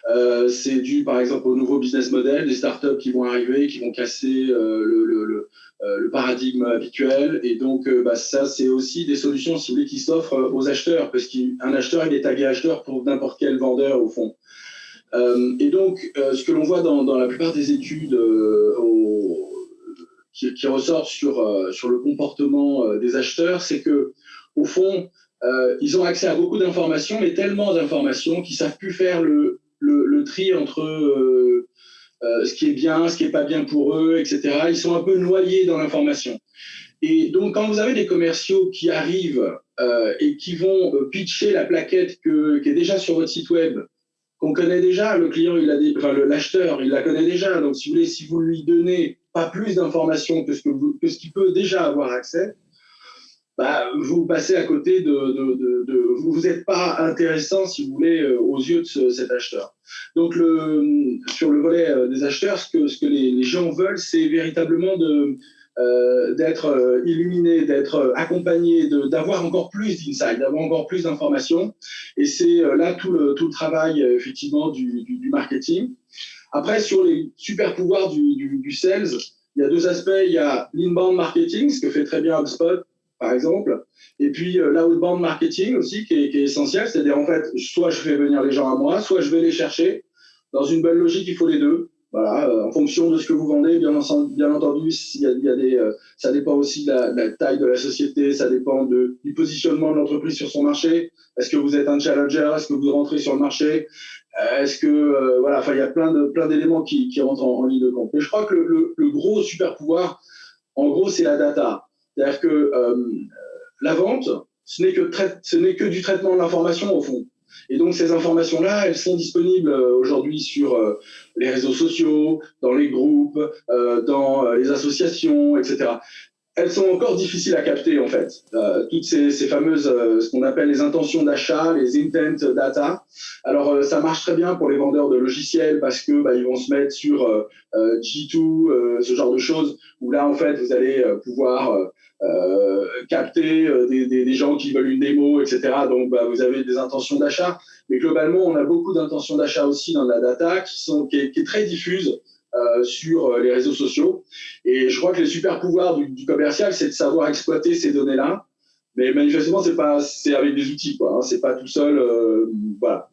S6: Euh, c'est dû par exemple au nouveau business model des startups qui vont arriver, qui vont casser euh, le, le, le, le, paradigme habituel. Et donc, euh, bah, ça, c'est aussi des solutions ciblées qui s'offrent aux acheteurs, parce qu'un acheteur, il est tagué acheteur pour n'importe quel vendeur au fond. et donc, ce que l'on voit dans, dans, la plupart des études au, qui, qui ressortent sur, sur le comportement des acheteurs, c'est que au fond, ils ont accès à beaucoup d'informations, mais tellement d'informations qu'ils savent plus faire le, le, le tri entre euh, ce qui est bien, ce qui n'est pas bien pour eux, etc. Ils sont un peu noyés dans l'information. Et donc, quand vous avez des commerciaux qui arrivent euh, et qui vont euh, pitcher la plaquette que, qui est déjà sur votre site web, qu'on connaît déjà, le client, il a enfin, l'acheteur, il la connaît déjà. Donc, si vous voulez, si vous lui donnez pas plus d'informations que ce que, que ce qu'il peut déjà avoir accès, bah, vous passez à côté de, de, de, vous n'êtes pas intéressant, si vous voulez, euh, aux yeux de cet acheteur. Donc, le, sur le volet euh, des acheteurs, ce que, ce que les, gens veulent, c'est véritablement de, euh, d'être illuminé, d'être accompagné, d'avoir encore plus d'insight, d'avoir encore plus d'informations. Et c'est là tout le, tout le travail, effectivement, du, du, du, marketing. Après, sur les super pouvoirs du, du, du sales, il y a deux aspects. Il y a l'inbound marketing, ce que fait très bien HubSpot, par exemple. Et puis euh, l'outbound marketing aussi, qui est, qui est essentiel, c'est-à-dire en fait, soit je fais venir les gens à moi, soit je vais les chercher. Dans une belle logique, il faut les deux. Voilà, euh, en fonction de ce que vous vendez, bien, entendu, y y a des, euh, ça dépend aussi de la, taille de la société, ça dépend du positionnement de l'entreprise sur son marché. Est-ce que vous êtes un challenger? Est-ce que vous rentrez sur le marché? Est-ce que euh, voilà, enfin, il y a plein de plein d'éléments qui, qui rentrent en, ligne de compte. Mais je crois que le, le gros super pouvoir, en gros, c'est la data. C'est-à-dire que euh, la vente, ce n'est que, du traitement de l'information au fond. Et donc ces informations-là, elles sont disponibles euh, aujourd'hui sur euh, les réseaux sociaux, dans les groupes, dans les associations, etc. Elles sont encore difficiles à capter en fait. Euh, toutes ces, fameuses, ce qu'on appelle les intentions d'achat, les intent data. Alors ça marche très bien pour les vendeurs de logiciels parce que bah, ils vont se mettre sur G2, ce genre de choses où là en fait vous allez pouvoir euh, capter euh, des, gens qui veulent une démo, etc. Donc, bah, vous avez des intentions d'achat. Mais globalement, on a beaucoup d'intentions d'achat aussi dans la data qui, sont, qui est très diffuse euh, sur les réseaux sociaux. Et je crois que les super pouvoirs du, du commercial, c'est de savoir exploiter ces données-là. Mais manifestement, c'est pas, c'est avec des outils, quoi. Hein, c'est pas tout seul. Euh, voilà.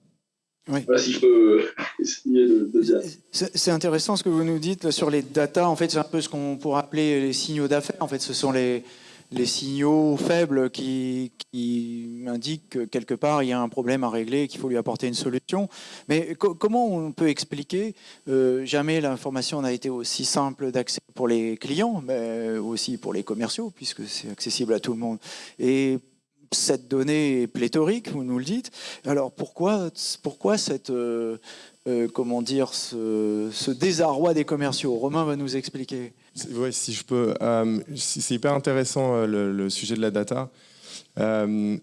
S6: Oui. Voilà si je peux essayer de, de dire.
S7: C'est intéressant ce que vous nous dites sur les data. En fait, c'est un peu ce qu'on pourrait appeler les signaux d'affaires. En fait, ce sont les, les signaux faibles qui, indiquent que quelque part il y a un problème à régler et qu'il faut lui apporter une solution. Mais co comment on peut expliquer euh, Jamais l'information n'a été aussi simple d'accès pour les clients, mais aussi pour les commerciaux, puisque c'est accessible à tout le monde? Et cette donnée est pléthorique, vous nous le dites. Alors pourquoi, pourquoi cette, euh, euh, comment dire, ce, désarroi des commerciaux? Romain va nous expliquer.
S4: Oui, si je peux. Euh, c'est hyper intéressant euh, le, sujet de la data. Euh,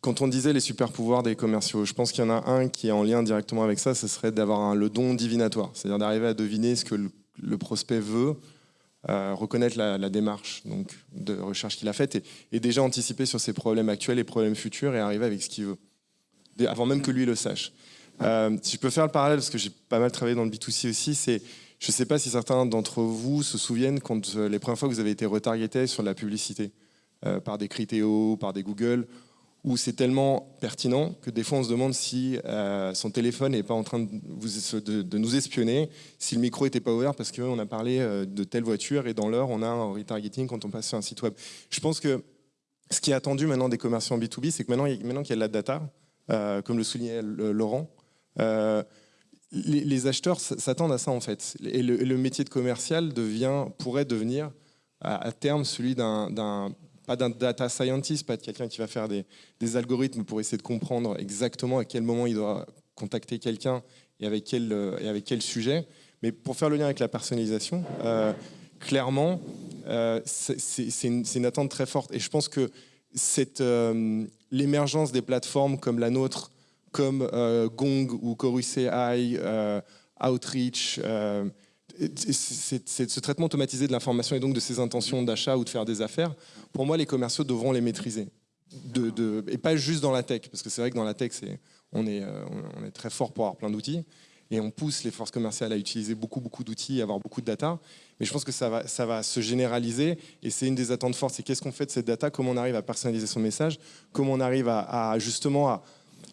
S4: quand on disait les super pouvoirs des commerciaux, je pense qu'il y en a un qui est en lien directement avec ça, ce serait d'avoir le don divinatoire, c'est-à-dire d'arriver à deviner ce que le, prospect veut, reconnaître la, démarche donc, de recherche qu'il a faite et, déjà anticiper sur ses problèmes actuels et problèmes futurs et arriver avec ce qu'il veut, avant même que lui le sache. Si je peux faire le parallèle, parce que j'ai pas mal travaillé dans le B2C aussi, c'est, je ne sais pas si certains d'entre vous se souviennent quand euh, les premières fois que vous avez été retargeté sur la publicité euh, par des Criteo, par des Google, où c'est tellement pertinent que des fois on se demande si euh, son téléphone n'est pas en train de, nous espionner, si le micro n'était pas ouvert parce qu'on a parlé de telle voiture et dans l'heure on a un retargeting quand on passe sur un site web. Je pense que ce qui est attendu maintenant des commerçants B2B, c'est que maintenant, maintenant qu'il y a de la data, comme le soulignait Laurent, les, acheteurs s'attendent à ça en fait. Et le, métier de commercial devient, pourrait devenir à, terme celui d'un pas d'un data scientist, pas de quelqu'un qui va faire des, algorithmes pour essayer de comprendre exactement à quel moment il doit contacter quelqu'un et avec quel, et avec quel sujet. Mais pour faire le lien avec la personnalisation, euh, clairement, euh, c'est une, attente très forte. Et je pense que euh, l'émergence des plateformes comme la nôtre, comme euh, Gong ou Chorus AI, euh, Outreach, euh, c'est ce traitement automatisé de l'information et donc de ses intentions d'achat ou de faire des affaires, pour moi, les commerciaux devront les maîtriser. Et pas juste dans la tech, parce que c'est vrai que dans la tech, on, est, très fort pour avoir plein d'outils, et on pousse les forces commerciales à utiliser beaucoup, beaucoup d'outils, à avoir beaucoup de data, mais je pense que ça va, se généraliser, et c'est une des attentes fortes, c'est qu'est-ce qu'on fait de cette data, comment on arrive à personnaliser son message, comment on arrive à justement à,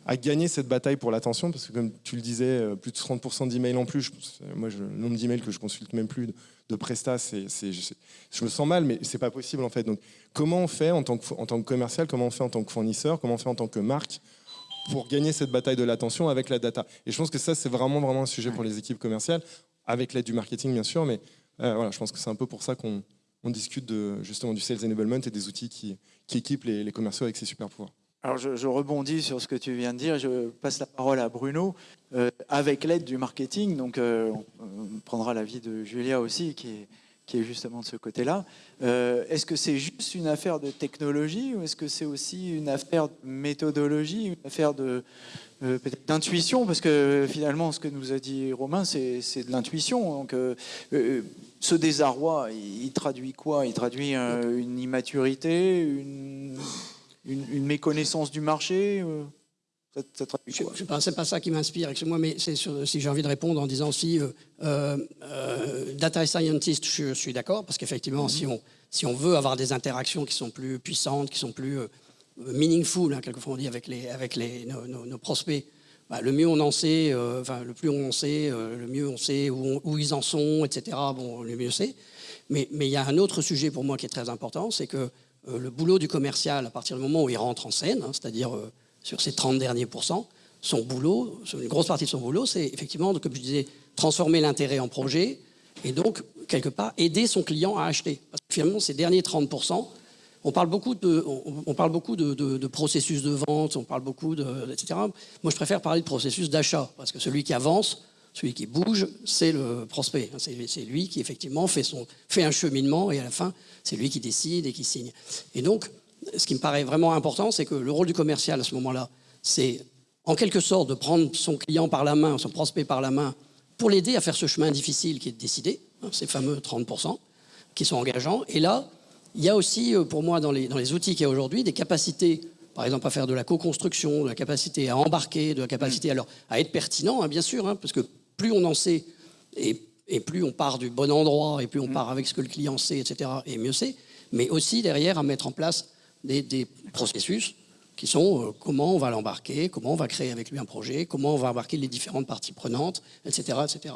S4: à gagner cette bataille pour l'attention, parce que comme tu le disais, plus de 30% d'emails en plus. Je, moi, je, le nombre d'emails que je consulte même plus de, de Presta, c'est, je, je, me sens mal, mais c'est pas possible en fait. Donc, comment on fait en tant, que, en tant que commercial, comment on fait en tant que fournisseur, comment on fait en tant que marque pour gagner cette bataille de l'attention avec la data? Et je pense que ça, c'est vraiment, vraiment un sujet pour les équipes commerciales avec l'aide du marketing bien sûr, mais voilà, je pense que c'est un peu pour ça qu'on discute de, justement du sales enablement et des outils qui, équipent les, commerciaux avec ces super pouvoirs.
S7: Alors je, rebondis sur ce que tu viens de dire, je passe la parole à Bruno. avec l'aide du marketing, donc on, prendra l'avis de Julia aussi, qui est, justement de ce côté-là. Euh, est-ce que c'est juste une affaire de technologie ou est-ce que c'est aussi une affaire de méthodologie, une affaire de euh, d'intuition? Parce que finalement, ce que nous a dit Romain, c'est de l'intuition. Donc, euh, ce désarroi, il, traduit quoi? Il traduit une immaturité, une, méconnaissance du marché
S5: je, c'est pas ça qui m'inspire, moi, mais c'est si j'ai envie de répondre en disant si euh, euh, data scientist, je, suis d'accord, parce qu'effectivement, si, mhm. on, si on veut avoir des interactions qui sont plus puissantes, qui sont plus euh, meaningful, hein, quelquefois on dit avec, les, avec les, nos, prospects, bah, le mieux on en sait, enfin, le plus on en sait, le mieux on sait où, où, ils en sont, etc. Bon, le mieux c'est. Mais il y a un autre sujet pour moi qui est très important, c'est que le boulot du commercial, à partir du moment où il rentre en scène, hein, c'est-à-dire sur ces 30 derniers pourcents, son boulot, une grosse partie de son boulot, c'est effectivement, comme je disais, transformer l'intérêt en projet et donc, quelque part, aider son client à acheter. Parce que finalement, ces derniers 30%, on parle beaucoup de, on, parle beaucoup de, processus de vente, on parle beaucoup de, etc. Moi, je préfère parler de processus d'achat, parce que celui qui avance, celui qui bouge, c'est le prospect. C'est lui qui, effectivement, fait, son, fait un cheminement, et à la fin, c'est lui qui décide et qui signe. Et donc, ce qui me paraît vraiment important, c'est que le rôle du commercial à ce moment-là, c'est en quelque sorte de prendre son client par la main, son prospect par la main, pour l'aider à faire ce chemin difficile qui est de décider, hein, ces fameux 30% qui sont engageants. Et là, il y a aussi, euh, pour moi, dans les, dans les outils qu'il y a aujourd'hui, des capacités, par exemple, à faire de la co-construction, de la capacité à embarquer, de la capacité alors, à être pertinent, hein, bien sûr, hein, parce que plus on en sait, et, et, plus on part du bon endroit, et plus on mm. part avec ce que le client sait, etc., et mieux c'est, mais aussi derrière à mettre en place des, processus qui sont euh, comment on va l'embarquer, comment on va créer avec lui un projet, comment on va embarquer les différentes parties prenantes, etc. etc.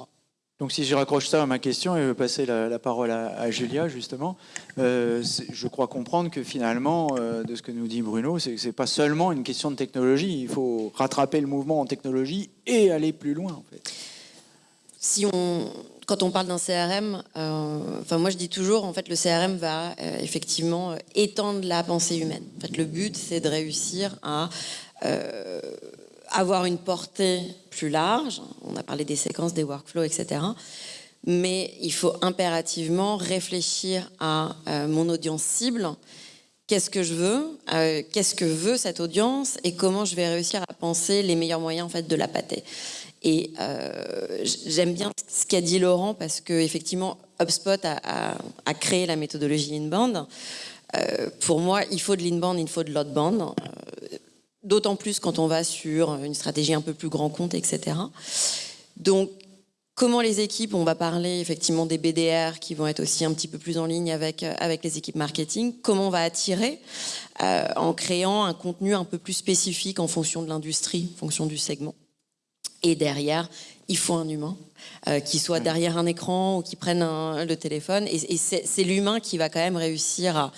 S7: Donc si je raccroche ça à ma question et veux passer la, parole à, Julia justement, euh, je crois comprendre que finalement, euh, de ce que nous dit Bruno, c'est que ce n'est pas seulement une question de technologie, il faut rattraper le mouvement en technologie et aller plus loin en fait.
S3: Quand on parle d'un CRM, euh, enfin moi je dis toujours, en fait, le CRM va euh, effectivement euh, étendre la pensée humaine. En fait, le but, c'est de réussir à avoir une portée plus large. On a parlé des séquences, des workflows, etc. Mais il faut impérativement réfléchir à mon audience cible. Qu'est-ce que je veux Qu'est-ce que veut cette audience Et comment je vais réussir à penser les meilleurs moyens en fait de la pâter et euh, j'aime bien ce qu'a dit Laurent parce que effectivement, HubSpot a, créé la méthodologie inbound. Euh, pour moi, il faut de l'inbound, il faut de l'outbound. Euh, d'autant plus quand on va sur une stratégie un peu plus grand compte, etc. Donc, comment les équipes, on va parler effectivement des BDR qui vont être aussi un petit peu plus en ligne avec, avec les équipes marketing, comment on va attirer en créant un contenu un peu plus spécifique en fonction de l'industrie, en fonction du segment. Et derrière, il faut un humain euh, qui soit derrière un écran ou qui prenne le téléphone. Et, c'est l'humain qui va quand même réussir à,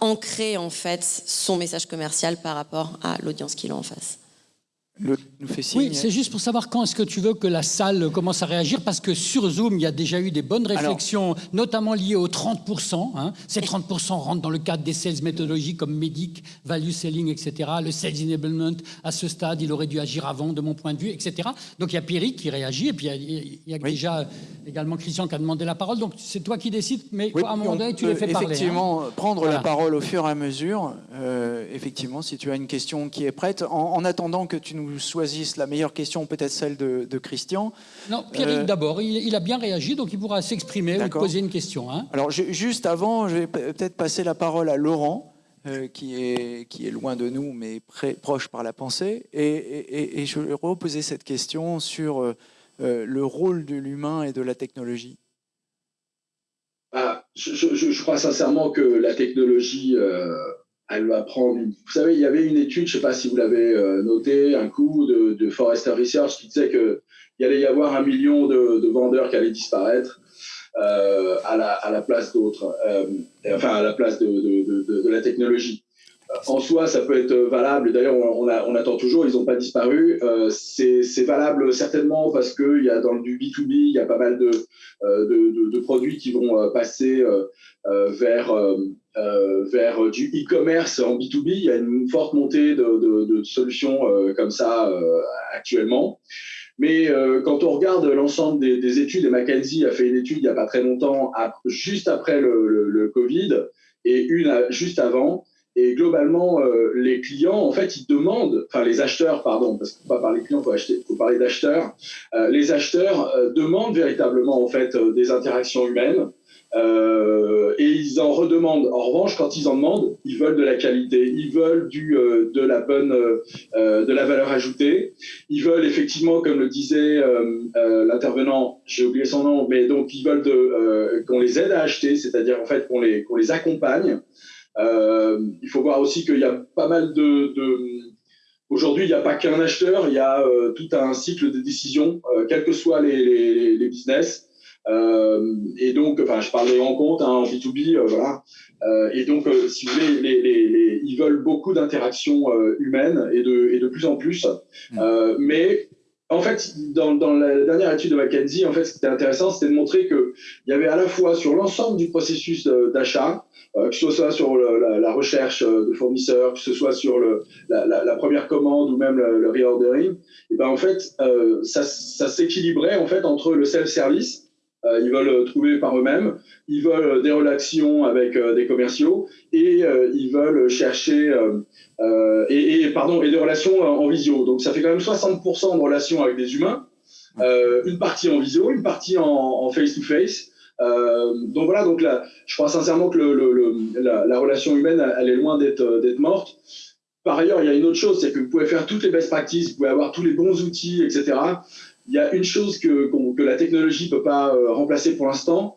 S3: ancrer en fait son message commercial par rapport à l'audience qu'il a en face.
S2: Oui, c'est juste pour savoir quand est-ce que tu veux que la salle commence à réagir, parce que sur Zoom, il y a déjà eu des bonnes réflexions, notamment liées aux 30%. Hein. Ces 30% rentrent dans le cadre des sales méthodologies comme Medic, Value Selling, etc. Le Sales Enablement, à ce stade, il aurait dû agir avant, de mon point de vue, etc. Donc il y a Pierrick qui réagit, et puis il y a, déjà également Christian qui a demandé la parole. Donc c'est toi qui décides, mais à un moment donné, tu les fais
S7: parler. Effectivement,
S2: hein.
S7: prendre la parole au fur et à mesure. Euh, effectivement, si tu as une question qui est prête, en attendant que tu nous choisissent la meilleure question, peut-être celle de, Christian.
S2: Non, Pierrick euh, d'abord. Il, a bien réagi, donc il pourra s'exprimer ou poser une question. Hein.
S7: Alors, juste avant, je vais peut-être passer la parole à Laurent. Euh, qui, est, qui est loin de nous, mais proche par la pensée. Et, je vais reposer cette question sur euh, le rôle de l'humain et de la technologie.
S6: Ah, je, crois sincèrement que la technologie elle va prendre. Vous savez, il y avait une étude, je ne sais pas si vous l'avez euh, noté, un coup de, de, Forrester Research qui disait qu'il allait y avoir un million de, vendeurs qui allaient disparaître euh, à, la, à, la, place d'autres, euh, enfin à la place de, la technologie. En soi, ça peut être valable. D'ailleurs, on, attend toujours, ils n'ont pas disparu. Euh, c'est valable certainement parce qu'il y a dans du B2B, il y a pas mal de, euh, de, produits qui vont euh, passer vers, vers du e-commerce en B2B. Il y a une forte montée de, solutions comme ça actuellement. Mais quand on regarde l'ensemble des, des, études, et McKenzie a fait une étude il n'y a pas très longtemps, juste après le, le Covid, et une juste avant, et globalement, euh, les clients, en fait, ils demandent, enfin les acheteurs, pardon, parce qu'il ne faut pas parler clients, faut, faut parler d'acheteurs. Euh, les acheteurs euh, demandent véritablement en fait des interactions humaines et ils en redemandent. En revanche, quand ils en demandent, ils veulent de la qualité, ils veulent du, de la bonne, de la valeur ajoutée. Ils veulent effectivement, comme le disait l'intervenant, j'ai oublié son nom, mais donc ils veulent qu'on les aide à acheter, c'est-à-dire en fait qu'on les, qu'on les accompagne. Euh, il faut voir aussi qu'il y a pas mal de, de Aujourd'hui, il n'y a pas qu'un acheteur, il y a euh, tout un cycle de décision, euh, quels que soient les, les, les business. Euh, et donc, enfin, je parle des grands comptes hein, en B2B, voilà. et donc, si vous voulez, les, ils veulent beaucoup d'interactions humaines et de, et de plus en plus. Mmh. mais en fait, dans, la dernière étude de McKenzie, en fait, ce qui était intéressant, c'était de montrer qu'il y avait à la fois sur l'ensemble du processus d'achat, euh, que ce soit sur la, recherche euh, de fournisseurs, que ce soit sur la, première commande ou même le, reordering, et ben en fait, euh, ça, ça s'équilibrait en fait entre le self-service, ils veulent trouver par eux-mêmes, ils veulent des relations avec des commerciaux et ils veulent chercher et, et, pardon et des relations en visio. Donc ça fait quand même 60% de relations avec des humains, une partie en visio, une partie en face-to-face. -face, euh, donc voilà, donc là, je crois sincèrement que le, la, relation humaine, elle est loin d'être morte. Par ailleurs, il y a une autre chose, c'est que vous pouvez faire toutes les best practices, vous pouvez avoir tous les bons outils, etc. Il y a une chose que, que la technologie ne peut pas euh, remplacer pour l'instant,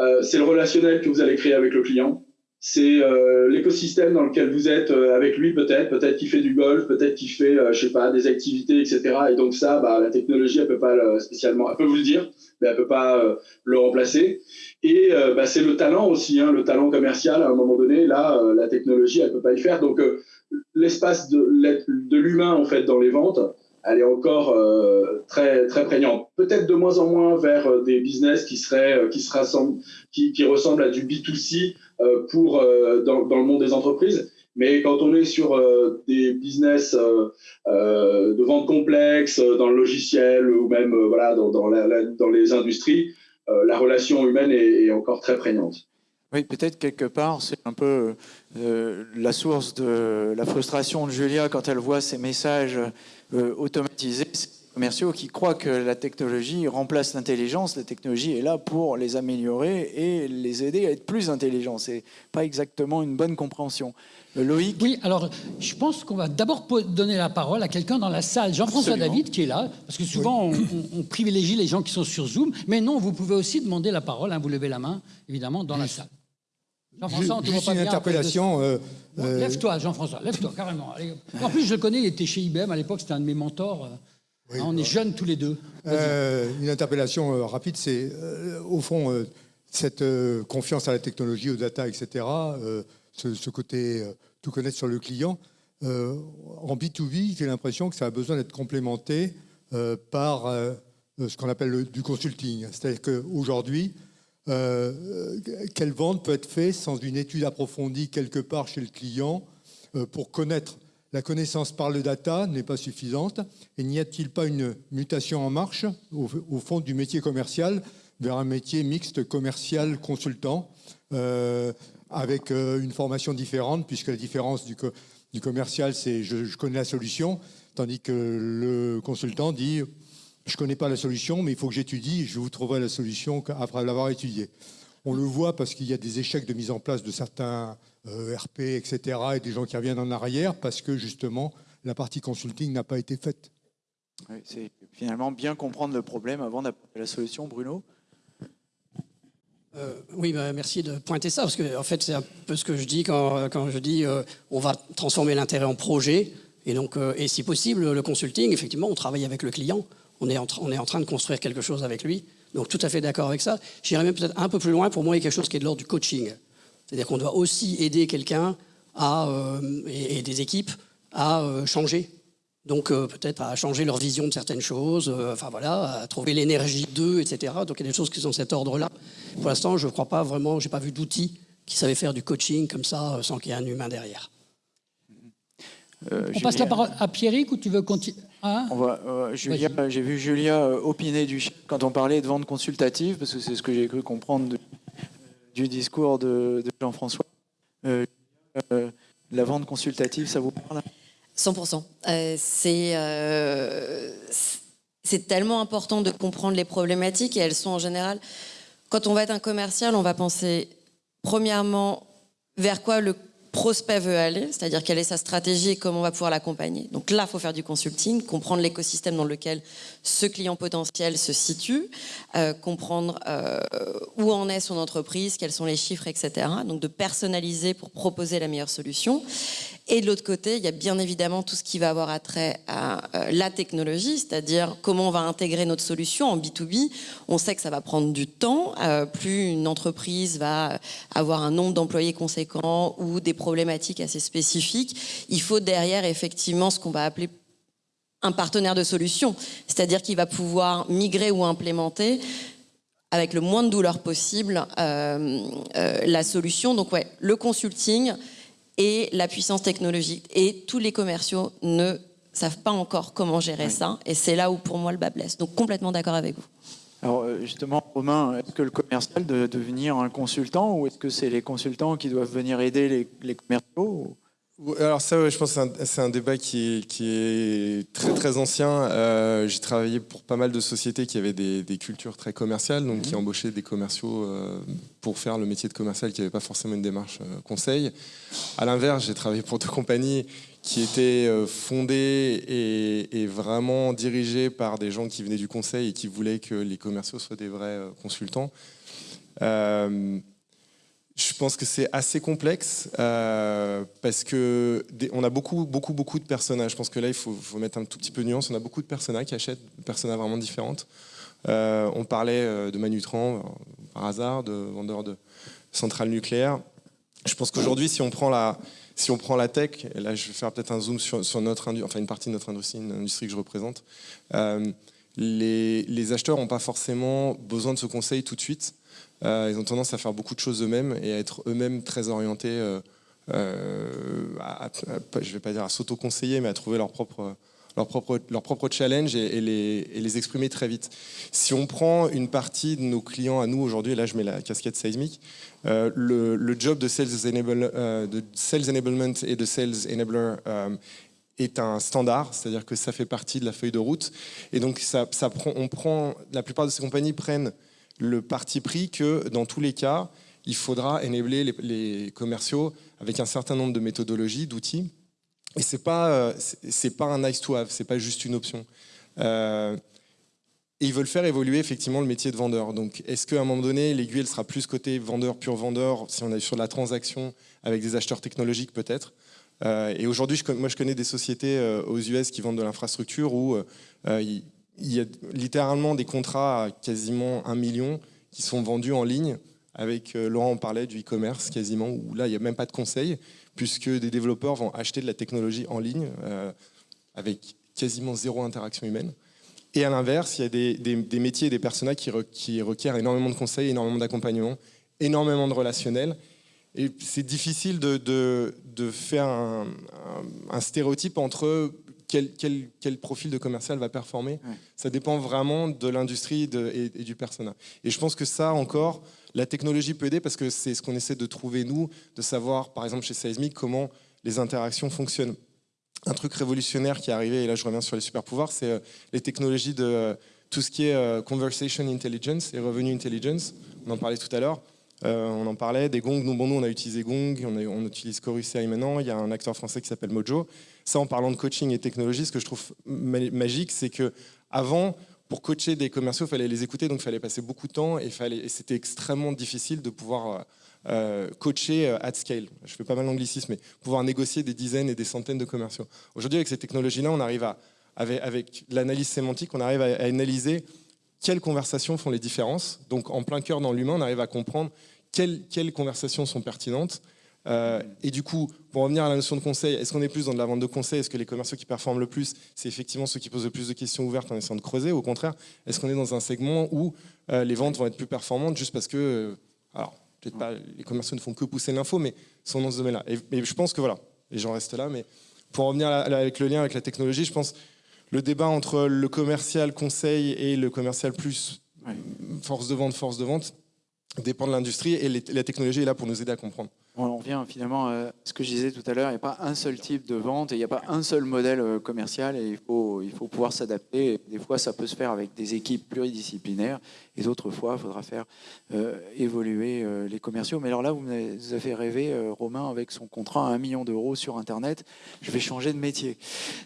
S6: euh, c'est le relationnel que vous allez créer avec le client c'est euh, l'écosystème dans lequel vous êtes euh, avec lui peut-être, peut-être qu'il fait du golf, peut-être qu'il fait, euh, je sais pas, des activités, etc. Et donc ça, bah, la technologie, elle peut pas spécialement, elle peut vous le dire, mais elle peut pas le remplacer. Et bah, c'est le talent aussi, hein, le talent commercial. À un moment donné, là, la technologie, elle peut pas y faire. Donc l'espace de, de l'humain en fait dans les ventes, elle est encore très très prégnante. Peut-être de moins en moins vers des business qui seraient qui se rassemblent, qui, qui ressemblent à du B2C euh, pour, euh, dans, le monde des entreprises. Mais quand on est sur euh, des business de vente complexe, dans le logiciel ou même voilà, dans, dans, les industries, la relation humaine est, encore très prégnante.
S7: Oui, peut-être quelque part, c'est un peu euh, la source de la frustration de Julia quand elle voit ces messages euh, automatisés commerciaux qui croient que la technologie remplace l'intelligence. La technologie est là pour les améliorer et les aider à être plus intelligents. C'est pas exactement une bonne compréhension. Euh, Loïc
S2: Oui, alors je pense qu'on va d'abord donner la parole à quelqu'un dans la salle. Jean-François David qui est là, parce que souvent on, privilégie les gens qui sont sur Zoom, mais non, vous pouvez aussi demander la parole, hein, vous levez la main, évidemment, dans la salle.
S8: Jean-François, on Juste une interpellation. Euh,
S2: euh, lève-toi, Jean-François, lève-toi, carrément. En plus, je le connais, il était chez IBM à l'époque, c'était un de mes mentors. Hein, on est jeunes tous les deux.
S8: Euh, une interpellation euh, rapide, c'est euh, au fond cette confiance à la technologie, aux data, etc. Ce, côté tout connaître sur le client. en B2B, j'ai l'impression que ça a besoin d'être complémenté par ce qu'on appelle du consulting. C'est-à-dire qu'aujourd'hui, quelle vente peut être faite sans une étude approfondie quelque part chez le client pour connaître? La connaissance par le data n'est pas suffisante. Et n'y a-t-il pas une mutation en marche au, fond du métier commercial vers un métier mixte commercial consultant euh, avec euh, une formation différente puisque la différence du commercial c'est je, connais la solution tandis que le consultant dit je connais pas la solution mais il faut que j'étudie je vous trouverai la solution après l'avoir étudiée. On le voit parce qu'il y a des échecs de mise en place de certains euh, RP, etc., et des gens qui reviennent en arrière parce que justement la partie consulting n'a pas été faite.
S7: c'est finalement bien comprendre le problème avant d'apporter la solution, Bruno.
S5: Euh, oui, bah, merci de pointer ça, parce que en fait, c'est un peu ce que je dis quand, quand je dis euh, on va transformer l'intérêt en projet. Et donc, et si possible, le consulting, effectivement, on travaille avec le client. On est, en train de construire quelque chose avec lui. Donc tout à fait d'accord avec ça. J'irais même peut-être un peu plus loin. Pour moi, il y a quelque chose qui est de l'ordre du coaching. C'est-à-dire qu'on doit aussi aider quelqu'un à, et, des équipes à changer donc euh, peut-être à changer leur vision de certaines choses, euh, enfin voilà, à trouver l'énergie d'eux, etc. Donc il y a des choses qui sont de cet ordre-là. Pour l'instant, je ne crois pas vraiment, je n'ai pas vu d'outils qui savaient faire du coaching comme ça euh, sans qu'il y ait un humain derrière.
S2: On passe la parole à Pierrick ou tu veux continuer
S7: hein J'ai vu Julia opiner du quand on parlait de vente consultative, parce que c'est ce que j'ai cru comprendre du discours de, de Jean-François. la vente consultative, ça vous parle?
S3: 100%. Euh, euh, c'est tellement important de comprendre les problématiques et elles sont en général, quand on va être un commercial, on va penser premièrement vers quoi le prospect veut aller, c'est-à-dire quelle est sa stratégie et comment on va pouvoir l'accompagner. Donc là, il faut faire du consulting, comprendre l'écosystème dans lequel ce client potentiel se situe, euh, comprendre euh, où en est son entreprise, quels sont les chiffres, etc. Donc de personnaliser pour proposer la meilleure solution. Et de l'autre côté, il y a bien évidemment tout ce qui va avoir attrait à euh, la technologie, c'est-à-dire comment on va intégrer notre solution en B2B. On sait que ça va prendre du temps. plus une entreprise va avoir un nombre d'employés conséquent ou des problématiques assez spécifiques, il faut derrière effectivement ce qu'on va appeler un partenaire de solution, c'est-à-dire qu'il va pouvoir migrer ou implémenter avec le moins de douleur possible euh, euh, la solution. Donc ouais, le consulting et la puissance technologique. Et tous les commerciaux ne savent pas encore comment gérer ça. Et c'est là où pour moi le bas blesse. Donc complètement d'accord avec vous.
S7: Alors euh, justement, Romain, est-ce que le commercial doit devenir un consultant ou est-ce que c'est les consultants qui doivent venir aider les, commerciaux
S4: alors ça, je pense que c'est un, débat qui est, très très ancien. Euh, j'ai travaillé pour pas mal de sociétés qui avaient des, cultures très commerciales, donc qui mhm. embauchaient des commerciaux euh, pour faire le métier de commercial qui n'avaient pas forcément une démarche conseil. À l'inverse, j'ai travaillé pour deux compagnies qui était euh, fondé et, vraiment dirigé par des gens qui venaient du conseil et qui voulaient que les commerciaux soient des vrais euh, consultants. Euh, je pense que c'est assez complexe parce que on a beaucoup, beaucoup, beaucoup de personnages. Je pense que là, il faut, mettre un tout petit peu de nuance. On a beaucoup de personnages qui achètent des vraiment différentes. on parlait de Manutran par hasard, de vendeur de centrales nucléaires. Je pense qu'aujourd'hui, si on prend la, si on prend la tech, et là je vais faire peut-être un zoom sur, notre enfin une partie de notre industrie, une industrie que je représente, euh, les, acheteurs n'ont pas forcément besoin de ce conseil tout de suite. Euh, ils ont tendance à faire beaucoup de choses eux-mêmes et à être eux-mêmes très orientés, euh, à, je ne vais pas dire à s'auto-conseiller, mais à trouver leur propre leur propre, leur propre challenge et, les, exprimer très vite. Si on prend une partie de nos clients à nous aujourd'hui, et là je mets la casquette seismique, euh, le, job de sales, euh, enablement et de sales enabler euh, est un standard, c'est-à-dire que ça fait partie de la feuille de route. Et donc ça, on prend, la plupart de ces compagnies prennent le parti pris que dans tous les cas, il faudra enabler les, commerciaux avec un certain nombre de méthodologies, d'outils, et c'est pas euh, c'est pas un nice to have, c'est pas juste une option. Euh, et ils veulent faire évoluer effectivement le métier de vendeur. Donc, est-ce qu'à un moment donné, l'aiguille sera plus côté vendeur, pur vendeur, si on est sur la transaction avec des acheteurs technologiques peut-être? Euh, Et aujourd'hui, moi, je connais des sociétés aux US qui vendent de l'infrastructure où il y a littéralement des contrats à quasiment un million qui sont vendus en ligne. Avec Laurent, on parlait du e-commerce quasiment, où là, il n'y a même pas de conseil puisque des développeurs vont acheter de la technologie en ligne euh, avec quasiment zéro interaction humaine. Et à l'inverse, il y a des, métiers et des personnages qui, requièrent énormément de conseils, énormément d'accompagnement, énormément de relationnel. Et c'est difficile de, faire un, stéréotype entre quel, profil de commercial va performer. Ça dépend vraiment de l'industrie et, et, du personnel. Et je pense que ça encore, la technologie peut aider parce que c'est ce qu'on essaie de trouver nous, de savoir par exemple chez Seismic comment les interactions fonctionnent. Un truc révolutionnaire qui est arrivé, et là je reviens sur les super pouvoirs, c'est euh, les technologies de euh, tout ce qui est euh, conversation intelligence et revenue intelligence. On en parlait tout à l'heure. on en parlait des gongs. Nous, bon, nous, on a utilisé Gong, on, on utilise Chorus AI maintenant. Il y a un acteur français qui s'appelle Mojo. Ça, en parlant de coaching et technologie, ce que je trouve magique, c'est que avant, pour coacher des commerciaux, il fallait les écouter, donc il fallait passer beaucoup de temps et, c'était extrêmement difficile de pouvoir euh, euh, coacher euh, at scale. Je fais pas mal d'anglicisme, mais pouvoir négocier des dizaines et des centaines de commerciaux. Aujourd'hui, avec ces technologies-là, on arrive à, avec, l'analyse sémantique, on arrive à, analyser quelles conversations font les différences. Donc, en plein cœur dans l'humain, on arrive à comprendre quelles conversations sont pertinentes Euh, et du coup, pour revenir à la notion de conseil, est-ce qu'on est plus dans de la vente de conseil Est-ce que les commerciaux qui performent le plus, c'est effectivement ceux qui posent le plus de questions ouvertes en essayant de creuser? Au contraire, est-ce qu'on est dans un segment où euh, les ventes vont être plus performantes juste parce que, euh, alors, peut-être pas, les commerciaux ne font que pousser l'info, mais sont dans ce domaine-là? Et, je pense que voilà, les gens restent là. Mais pour en revenir avec le lien avec la technologie, je pense le débat entre le commercial conseil et le commercial plus force de vente, force de vente, dépend de l'industrie et la technologie est là pour nous aider à comprendre.
S7: On revient finalement à ce que je disais tout à l'heure, il n'y a pas un seul type de vente et il n'y a pas un seul modèle euh, commercial et il faut, il faut pouvoir s'adapter. Des fois, ça peut se faire avec des équipes pluridisciplinaires et d'autres fois, il faudra faire euh, évoluer euh, les commerciaux. Mais alors là, vous nous avez rêvé, Romain, avec son contrat à 1 million d'euros sur Internet. Je vais changer de métier.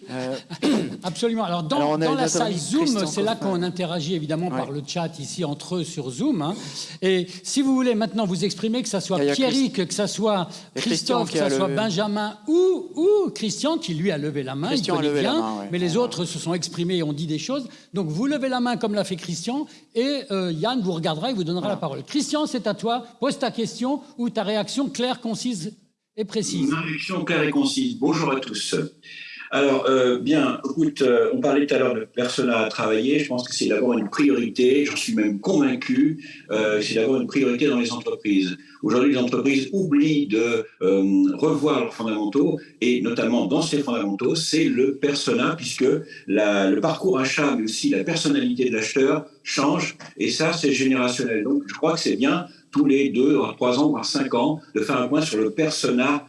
S2: Absolument. Alors, dans, dans la salle Zoom, c'est là qu'on interagit évidemment par le chat ici entre eux sur Zoom. Hein. Et si vous voulez maintenant vous exprimer, que ça soit Pierrick, que ça soit soit Christophe, que ce soit Benjamin ou, ou, Christian qui lui a levé la main,
S7: Christian
S2: il
S7: bien,
S2: mais les autres se sont exprimés et ont dit des choses. Donc vous levez la main comme l'a fait Christian et euh, Yann vous regardera et vous donnera la parole. Christian, c'est à toi. Pose ta question ou ta réaction claire, concise et précise.
S9: Ma réaction claire et concise. Bonjour à tous. Alors, euh, bien, écoute, euh, on parlait tout à l'heure de persona à travailler. Je pense que c'est d'avoir une priorité, j'en suis même convaincu, euh, c'est d'avoir une priorité dans les entreprises. Aujourd'hui, les entreprises oublient de revoir leurs fondamentaux, et notamment dans ces fondamentaux, c'est le persona, puisque le parcours achat, mais aussi la personnalité de l'acheteur change, et ça, c'est générationnel. Donc, je crois que c'est bien tous les deux, trois ans, voire cinq ans, de faire un point sur le persona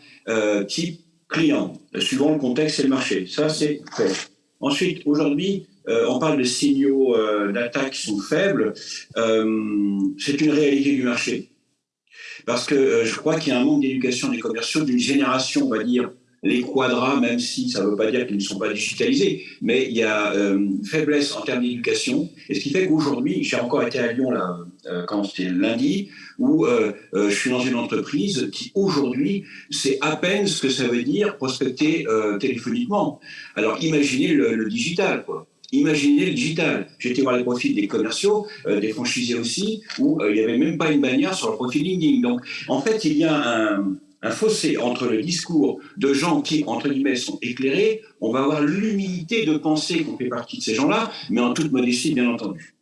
S9: type client, suivant le contexte et le marché. Ça, c'est fait. Ensuite, aujourd'hui, euh, on parle de signaux euh, d'attaque qui sont faibles. Euh, c'est une réalité du marché. Parce que je crois qu'il y a un manque d'éducation des commerciaux d'une génération, on va dire, les quadras, même si ça ne veut pas dire qu'ils ne sont pas digitalisés, mais il y a une faiblesse en termes d'éducation. Et ce qui fait qu'aujourd'hui, j'ai encore été à Lyon là, quand c'était lundi, où euh, euh, je suis dans une entreprise qui aujourd'hui sait à peine ce que ça veut dire prospecter euh, téléphoniquement. Alors imaginez le, digital, quoi. Imaginez le digital. Été voir les profils des commerciaux, des franchisés aussi, où il n'y avait même pas une bannière sur le profil LinkedIn. Donc, en fait, il y a un, un fossé entre le discours de gens qui, entre guillemets, sont éclairés. On va avoir l'humilité de penser qu'on fait partie de ces gens-là, mais en toute modestie, bien entendu.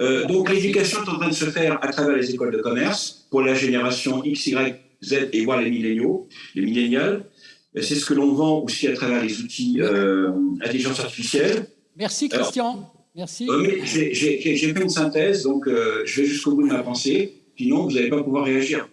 S9: Euh, donc l'éducation est en train de se faire à travers les écoles de commerce pour la génération X, Y, Z et voire les milléniaux, les millénials. C'est ce que l'on vend aussi à travers les outils euh, intelligence artificielle.
S2: Merci Christian. Merci.
S9: Euh, j'ai fait une synthèse, donc euh, je vais jusqu'au bout de ma pensée. Sinon, vous n'allez pas pouvoir réagir.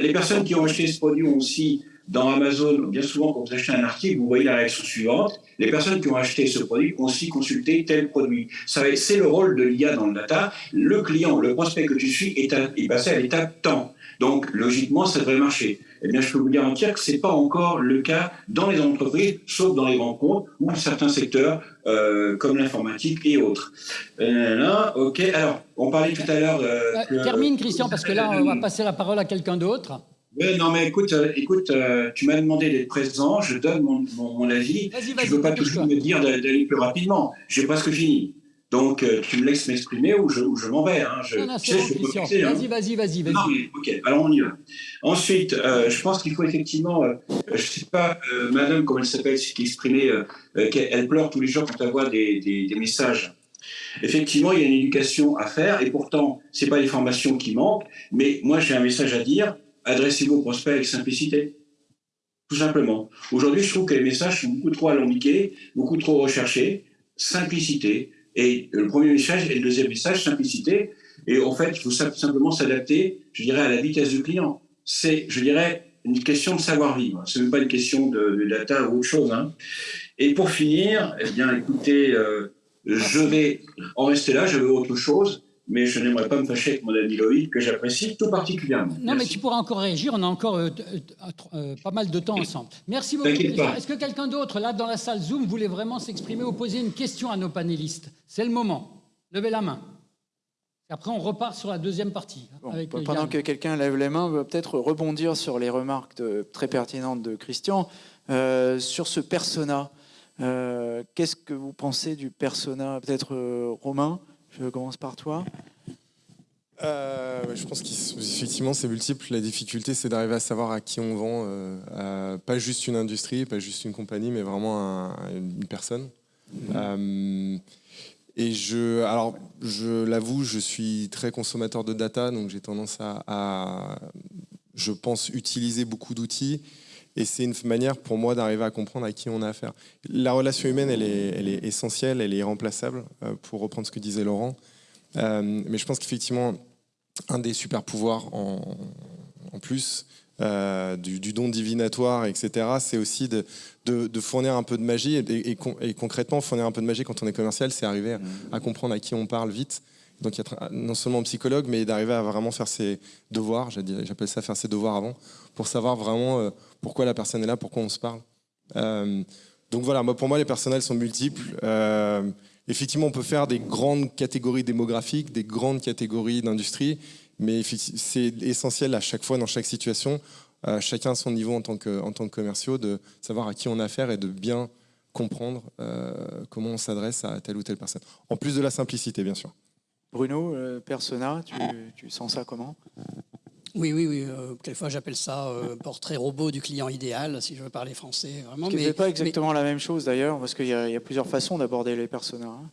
S9: Les personnes qui ont acheté ce produit ont aussi dans Amazon, bien souvent, quand vous achetez un article, vous voyez la réaction suivante. Les personnes qui ont acheté ce produit ont aussi consulté tel produit. C'est le rôle de l'IA dans le data. Le client, le prospect que tu suis est, est passé à l'étape temps. Donc, logiquement, ça devrait marcher. Eh bien, je peux vous garantir que ce n'est pas encore le cas dans les entreprises, sauf dans les grands comptes ou certains secteurs euh, comme l'informatique et autres. Euh, là, ok. Alors, on parlait tout à l'heure.
S2: Euh, termine, Christian, parce que là, on va passer la parole à quelqu'un d'autre.
S9: Oui, non, mais écoute, euh, écoute euh, tu m'as demandé d'être présent, je donne mon, mon, avis. Je ne veux pas toujours me dire d'aller plus rapidement. J'ai presque fini. Donc, euh, tu me laisses m'exprimer ou je, je m'en vais. Hein. Je,
S2: non, non, vas-y, vas-y, vas-y. Vas
S9: non, mais, ok, alors on y va. Ensuite, je pense qu'il faut effectivement, je ne sais pas, madame, comment elle s'appelle, qui exprimée, qu'elle pleure tous les jours quand elle voit des, des, des messages. Effectivement, il y a une éducation à faire et pourtant, ce n'est pas les formations qui manquent, mais moi j'ai un message à dire, adressez-vous aux prospects avec simplicité. Tout simplement. Aujourd'hui, je trouve que les messages sont beaucoup trop alambiqués, beaucoup trop recherchés. Simplicité. Et le premier message et le deuxième message, simplicité. Et en fait, il faut simplement s'adapter, je dirais, à la vitesse du client. C'est, je dirais, une question de savoir-vivre. Ce n'est pas une question de, data ou autre chose. Hein. Et pour finir, eh bien, écoutez, euh, je vais en rester là, je veux autre chose mais je n'aimerais pas me fâcher avec mon ami Loïc, que j'apprécie tout particulièrement.
S2: Non, mais tu pourras encore réagir, on a encore euh, euh, euh, pas mal de temps ensemble. Merci beaucoup. Est-ce que quelqu'un d'autre, là, dans la salle Zoom, voulait vraiment s'exprimer ou poser une question à nos panélistes? C'est le moment. Levez la main. Après, on repart sur la deuxième partie.
S7: pendant que quelqu'un lève les mains, on va peut-être rebondir sur les remarques très pertinentes de Christian. sur ce persona, qu'est-ce que vous pensez du persona Peut-être Romain? Je commence par toi.
S4: Euh, je pense qu'effectivement c'est multiple. La difficulté c'est d'arriver à savoir à qui on vend, euh, pas juste une industrie, pas juste une compagnie, mais vraiment une personne. Mhm. et je, alors je l'avoue, je suis très consommateur de data, donc j'ai tendance à, je pense, utiliser beaucoup d'outils. Et c'est une manière pour moi d'arriver à comprendre à qui on a affaire. La relation humaine, elle est, elle est essentielle, elle est irremplaçable, pour reprendre ce que disait Laurent. Euh, mais je pense qu'effectivement, un des super pouvoirs en, plus euh, du, don divinatoire, etc., c'est aussi de, de, fournir un peu de magie. Et, concrètement, fournir un peu de magie quand on est commercial, c'est arriver à, comprendre à qui on parle vite. Donc, être non seulement psychologue, mais d'arriver à vraiment faire ses devoirs, j'appelle ça faire ses devoirs avant, pour savoir vraiment euh, pourquoi la personne est là, pourquoi on se parle. donc voilà, pour moi, les personnels sont multiples. Effectivement, on peut faire des grandes catégories démographiques, des grandes catégories d'industrie, mais c'est essentiel à chaque fois, dans chaque situation, chacun à son niveau en tant que, en tant que commerciaux, de savoir à qui on a affaire et de bien comprendre euh, comment on s'adresse à telle ou telle personne. En plus de la simplicité, bien sûr.
S7: Bruno, euh, Persona, tu, tu, sens ça comment?
S5: Oui, oui, oui. Euh, quelquefois, j'appelle ça euh, portrait robot du client idéal, si je veux parler français. Vraiment.
S7: Ce n'est pas exactement la même chose d'ailleurs, parce qu'il y, a plusieurs façons d'aborder les personnages. Hein.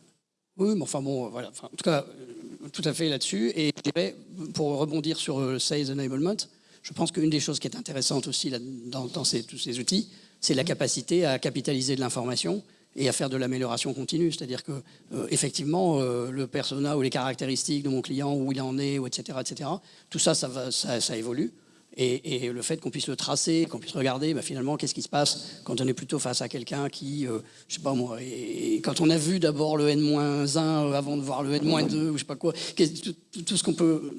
S5: Oui, mais enfin bon, voilà. en tout cas, euh, tout à fait là-dessus. Et je dirais, pour rebondir sur Sales Enablement, je pense qu'une des choses qui est intéressante aussi là, dans, dans ces, tous ces outils, c'est la capacité à capitaliser de l'information et à faire de l'amélioration continue. C'est-à-dire que, euh, effectivement, euh, le persona ou les caractéristiques de mon client, où il en est, etc., etc., tout ça, ça, va, ça, évolue. Et, le fait qu'on puisse le tracer, qu'on puisse regarder, bah, finalement, qu'est-ce qui se passe quand on est plutôt face à quelqu'un qui, euh, je sais pas moi, et, quand on a vu d'abord le N-1 avant de voir le N-2 ou je sais pas quoi, tout, tout ce qu'on peut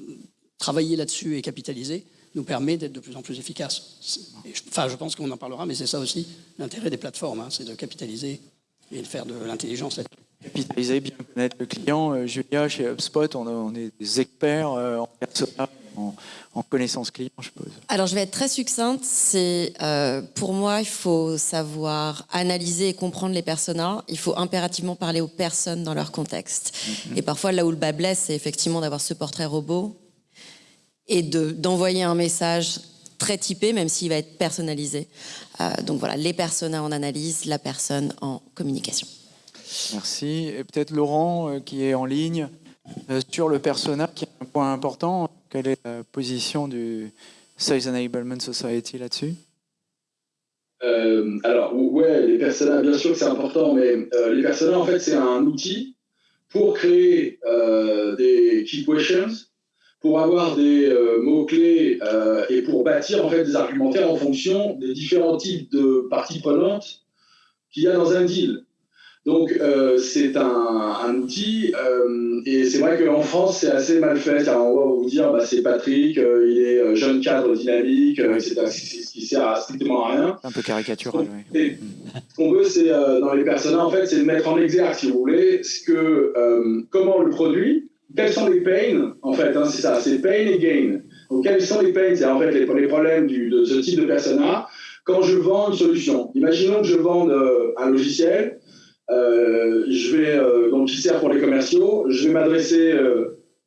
S5: travailler là-dessus et capitaliser nous permet d'être de plus en plus efficace. enfin, je pense qu'on en parlera, mais c'est ça aussi l'intérêt des plateformes, hein, c'est de capitaliser et de faire de l'intelligence
S7: Capitaliser, bien connaître le client. Euh, Julia, chez HubSpot, on, est des experts euh, en persona, en, connaissance client, je suppose.
S3: Alors, je vais être très succincte. C'est euh, pour moi, il faut savoir analyser et comprendre les personas. Il faut impérativement parler aux personnes dans leur contexte. Mm-hmm. Et parfois, là où le bas blesse, c'est effectivement d'avoir ce portrait robot et d'envoyer un message très typé, même s'il va être personnalisé. Euh, donc voilà, les personas en analyse, la personne en communication.
S7: Merci. Et peut-être Laurent, euh, qui est en ligne, euh, sur le persona, qui est un point important. Quelle est la position du Sales Enablement Society là-dessus?
S6: Alors, ouais, les personas, bien sûr que c'est important, mais les personas, en fait, c'est un outil pour créer des key questions pour avoir des euh, mots-clés euh, et pour bâtir en fait des argumentaires en fonction des différents types de parties prenantes qu'il y a dans un deal. Donc euh, c'est un, outil et c'est vrai qu'en France c'est assez mal fait. on va vous dire bah, c'est Patrick, il est jeune cadre dynamique, etc. Ce qui sert à strictement à rien.
S7: Un peu caricatural.
S6: Oui. Ce qu'on veut c'est dans les personnages en fait c'est de mettre en exergue si vous voulez ce que comment le produit quels sont les pains En fait, hein, c'est ça, c'est pain et gain. Donc, quels sont les pains? C'est en fait les, problèmes de ce type de persona quand je vends une solution. Imaginons que je vende euh, un logiciel, euh, je vais, euh, donc qui sert pour les commerciaux, je vais m'adresser,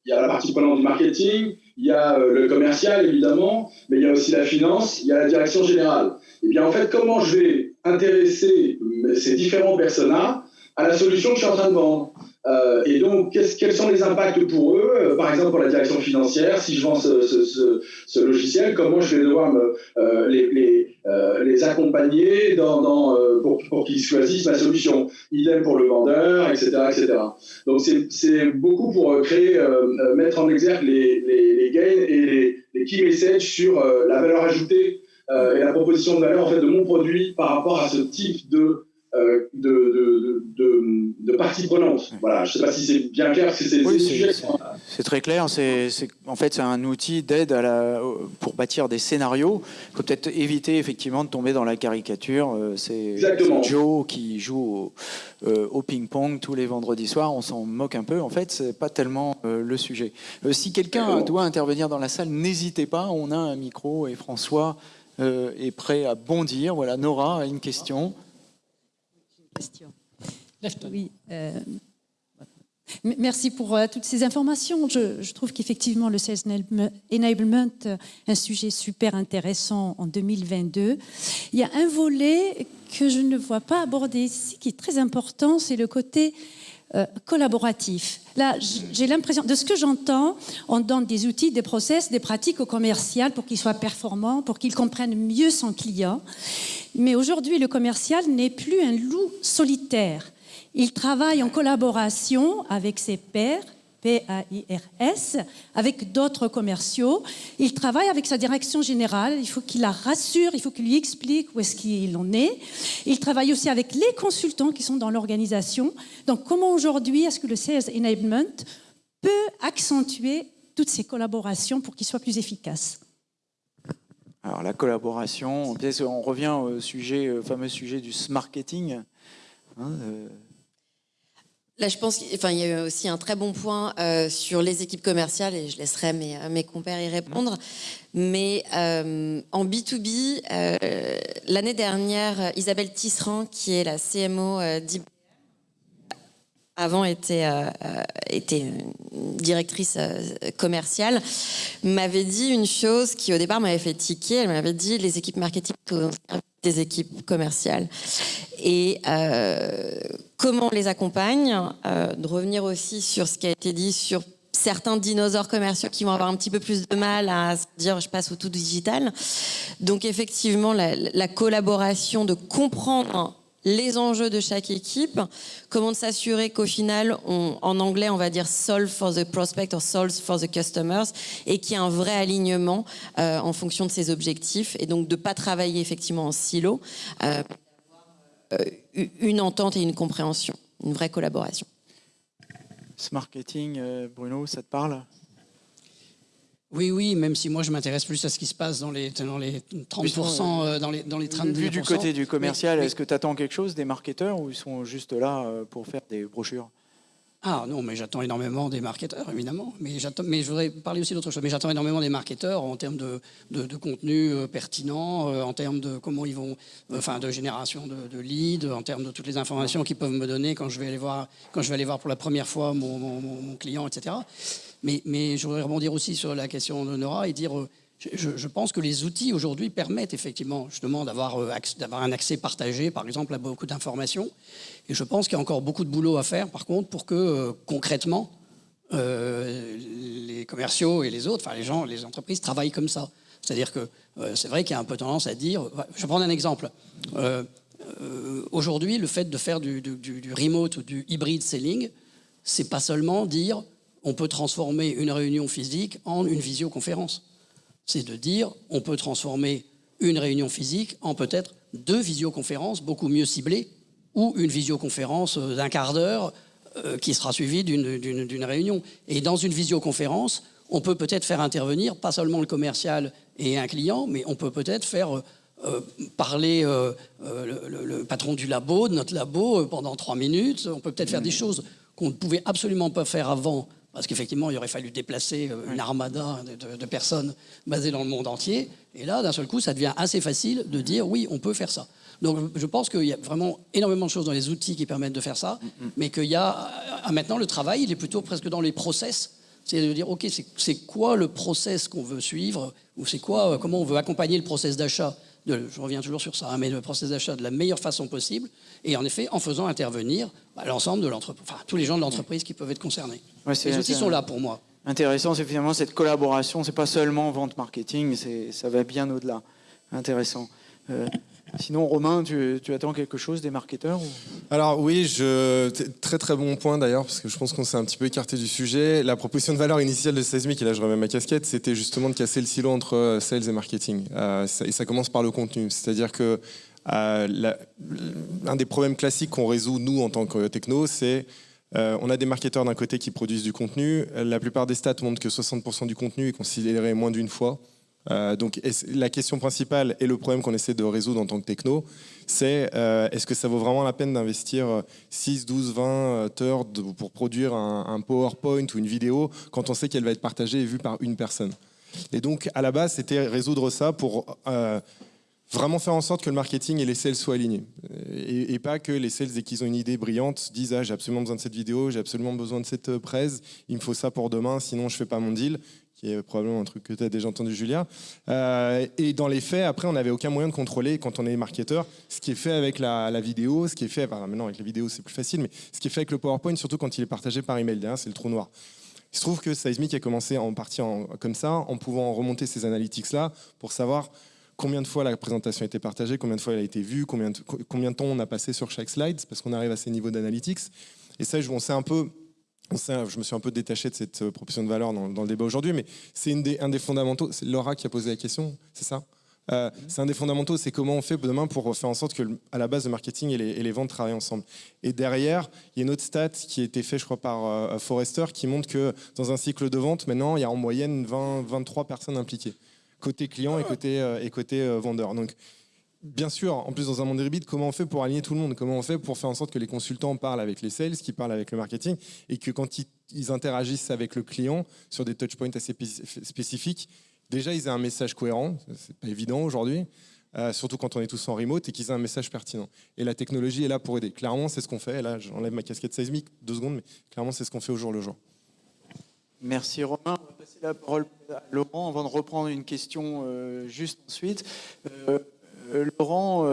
S6: il y a la partie prenante du marketing, il y a le commercial évidemment, mais il y a aussi la finance, il y a la direction générale. Et eh bien en fait, comment je vais intéresser ces différents personas à la solution que je suis en train de vendre? Euh, et donc, quels sont les impacts pour eux? Euh, Par exemple, pour la direction financière, si je vends ce, logiciel, comment je vais devoir me, euh, les, les, accompagner dans, dans pour, pour qu'ils choisissent ma solution? Idem pour le vendeur, etc. etc. Donc, c'est beaucoup pour créer, mettre en exergue les, les, gains et les, key messages sur la valeur ajoutée et la proposition de valeur en fait, de mon produit par rapport à ce type de euh, de, de, de, de, parties prenantes. Voilà, je ne sais pas si c'est bien clair. c'est
S7: oui, c'est très clair. C'est en fait c'est un outil d'aide pour bâtir des scénarios. Il faut peut-être éviter effectivement de tomber dans la caricature. Euh, c'est Joe qui joue au, euh, au ping-pong tous les vendredis soirs. On s'en moque un peu. En fait, c'est pas tellement le sujet. si quelqu'un doit intervenir dans la salle, n'hésitez pas. On a un micro et François est prêt à bondir. Voilà, Nora a une question.
S10: Oui. Euh, Merci pour euh, toutes ces informations. Je, trouve qu'effectivement, le Sales Enablement est un sujet super intéressant en 2022. Il y a un volet que je ne vois pas abordé ici qui est très important, c'est le côté euh, collaboratif. Là, j'ai l'impression, de ce que j'entends, on donne des outils, des process, des pratiques au commercial pour qu'il soit performant, pour qu'il comprenne mieux son client. Mais aujourd'hui, le commercial n'est plus un loup solitaire. Il travaille en collaboration avec ses pairs, P-A-I-R-S, avec d'autres commerciaux. Il travaille avec sa direction générale. Il faut qu'il la rassure, il faut qu'il lui explique où est-ce qu'il en est. Il travaille aussi avec les consultants qui sont dans l'organisation. Donc, comment aujourd'hui est-ce que le Sales Enablement peut accentuer toutes ces collaborations pour qu'il soit plus efficace
S7: Alors, la collaboration, on revient au sujet, au fameux sujet du marketing. Hein, euh,
S3: Là, je pense qu'il y a aussi un très bon point euh, sur les équipes commerciales et je laisserai mes, euh, mes compères y répondre. Mais euh, en B2B, l'année dernière, Isabelle Tisserand, qui est la CMO d'IBM, avant était, était directrice commerciale, m'avait dit une chose qui au départ m'avait fait tiquer. Elle m'avait dit les équipes marketing des équipes commerciales et euh, comment on les accompagne, euh, de revenir aussi sur ce qui a été dit sur certains dinosaures commerciaux qui vont avoir un petit peu plus de mal à se dire je passe au tout digital. Donc effectivement, la, la collaboration, de comprendre les enjeux de chaque équipe, comment s'assurer qu'au final, en anglais, on va dire solve for the prospect or solve for the customers, et qu'il y ait un vrai alignement euh, en fonction de ses objectifs, et donc de ne pas travailler effectivement en silo, euh, euh, une entente et une compréhension, une vraie collaboration.
S7: Ce marketing, Bruno, ça te parle?
S5: Oui, oui, même si moi je m'intéresse plus à ce qui se passe dans les, dans les 30%, euh, dans les, dans les 30%.
S7: Vu du côté du commercial, est-ce que tu attends quelque chose des marketeurs ou ils sont juste là euh, pour faire des brochures?
S5: Ah non, mais j'attends énormément des marketeurs, évidemment. Mais, mais je voudrais parler aussi d'autre chose. Mais j'attends énormément des marketeurs en termes de, de, contenu euh, pertinent, en termes de comment ils vont, enfin, de génération de, leads, en termes de toutes les informations qu'ils peuvent me donner quand je vais aller voir, quand je vais aller voir pour la première fois mon, mon, mon client, etc. Mais, je voudrais rebondir aussi sur la question de Nora et dire, euh, je, pense que les outils aujourd'hui permettent effectivement justement d'avoir euh, un accès partagé, par exemple, à beaucoup d'informations. Et je pense qu'il y a encore beaucoup de boulot à faire, par contre, pour que euh, concrètement, les commerciaux et les autres, enfin les gens, les entreprises travaillent comme ça. C'est-à-dire que c'est vrai qu'il y a un peu tendance à dire, je vais prendre un exemple. Aujourd'hui, le fait de faire du, du remote ou du hybrid selling, c'est pas seulement dire on peut transformer une réunion physique en une visioconférence. C'est de dire, on peut transformer une réunion physique en peut-être deux visioconférences beaucoup mieux ciblées, ou une visioconférence d'un quart d'heure euh, qui sera suivie d'une réunion. Et dans une visioconférence, on peut peut-être faire intervenir pas seulement le commercial et un client, mais on peut peut-être faire euh, euh, parler le, le, patron du labo, de notre labo, pendant trois minutes. On peut peut-être faire des choses qu'on ne pouvait absolument pas faire avant parce qu'effectivement, il aurait fallu déplacer euh, une armada de, personnes basées dans le monde entier. Et là, d'un seul coup, ça devient assez facile de dire oui, on peut faire ça. Donc je pense qu'il y a vraiment énormément de choses dans les outils qui permettent de faire ça, mm, mm. mais qu'il y a maintenant le travail, il est plutôt presque dans les process. C'est de dire, OK, c'est quoi le process qu'on veut suivre, ou c'est quoi, euh, comment on veut accompagner le process d'achat je reviens toujours sur ça, hein, mais le process d'achat de la meilleure façon possible, et en effet en faisant intervenir bah, l'ensemble de l'entreprise, enfin tous les gens de l'entreprise qui peuvent être concernés. Les outils sont là pour moi.
S7: Intéressant, c'est finalement cette collaboration, c'est pas seulement vente marketing, ça va bien au-delà. Intéressant. Euh, Sinon, Romain, tu, attends quelque chose des marketeurs
S4: Alors oui, je, très très bon point d'ailleurs, parce que je pense qu'on s'est un petit peu écarté du sujet. La proposition de valeur initiale de Seismic, et là je remets ma casquette, c'était justement de casser le silo entre euh, sales et marketing. Euh, et ça commence par le contenu. C'est-à-dire que euh, un des problèmes classiques qu'on résout, nous, en tant que techno, c'est on a des marketeurs d'un côté qui produisent du contenu. La plupart des stats montrent que 60% du contenu est considéré moins d'une fois. Euh, donc la question principale et le problème qu'on essaie de résoudre en tant que techno, c'est euh, est-ce que ça vaut vraiment la peine d'investir 6, 12, 20 heures pour produire un, PowerPoint ou une vidéo quand on sait qu'elle va être partagée et vue par une personne? Et donc à la base, c'était résoudre ça pour euh, vraiment faire en sorte que le marketing et les sales soient alignés. Et, pas que les sales, dès qu'ils ont une idée brillante, disent ah, j'ai absolument besoin de cette vidéo, j'ai absolument besoin de cette presse, il me faut ça pour demain, sinon je fais pas mon deal qui est probablement un truc que tu as déjà entendu, Julia. Euh, et dans les faits, après, on n'avait aucun moyen de contrôler, quand on est marketeur, ce qui est fait avec la, vidéo, ce qui est fait, enfin, maintenant avec la vidéo c'est plus facile, mais ce qui est fait avec le PowerPoint, surtout quand il est partagé par email, c'est le trou noir. Il se trouve que Seismic a commencé en partie comme ça, en pouvant remonter ces analytics-là pour savoir combien de fois la présentation a été partagée, combien de fois elle a été vue, combien de, combien de temps on a passé sur chaque slide, parce qu'on arrive à ces niveaux d'analytics. Et ça, on sait un peu je me suis un peu détaché de cette euh, proposition de valeur dans, le débat aujourd'hui, mais c'est un des fondamentaux. C'est Laura qui a posé la question, c'est ça? Euh, c'est un des fondamentaux, c'est comment on fait demain pour faire en sorte que, à la base, le marketing et les, ventes travaillent ensemble. Et derrière, il y a une autre stat qui a été faite, je crois, par euh, Forrester, qui montre que dans un cycle de vente, maintenant, il y a en moyenne 20, 23 personnes impliquées, côté client et côté, et côté vendeur. Donc, bien sûr, en plus dans un monde hybride, comment on fait pour aligner tout le monde? Comment on fait pour faire en sorte que les consultants parlent avec les sales, qu'ils parlent avec le marketing, et que quand ils, interagissent avec le client sur des touchpoints assez spécifiques, déjà ils aient un message cohérent, c'est pas évident aujourd'hui, euh, surtout quand on est tous en remote, et qu'ils aient un message pertinent. Et la technologie est là pour aider. Clairement, c'est ce qu'on fait. là, j'enlève ma casquette seismique, deux secondes, mais clairement, c'est ce qu'on fait au jour le jour.
S7: Merci Romain. On va passer la parole à Laurent avant de reprendre une question euh, juste ensuite. Euh, euh, Laurent,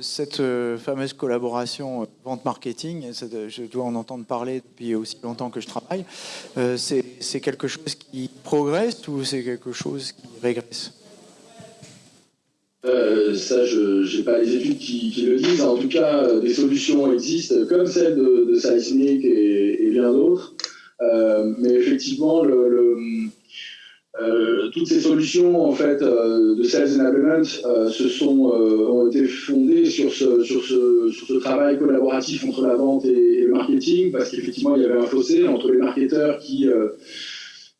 S7: cette fameuse collaboration vente marketing, je dois en entendre parler depuis aussi longtemps que je travaille, c'est quelque chose qui progresse ou c'est quelque chose qui régresse?
S6: Ça, je n'ai pas les études qui, le disent. En tout cas, des solutions existent, comme celle de, de et, bien d'autres. Mais effectivement, euh, toutes ces solutions en fait euh, de sales enablement euh, se sont ont été fondées sur ce, sur ce, travail collaboratif entre la vente et, le marketing parce qu'effectivement il y avait un fossé entre les marketeurs qui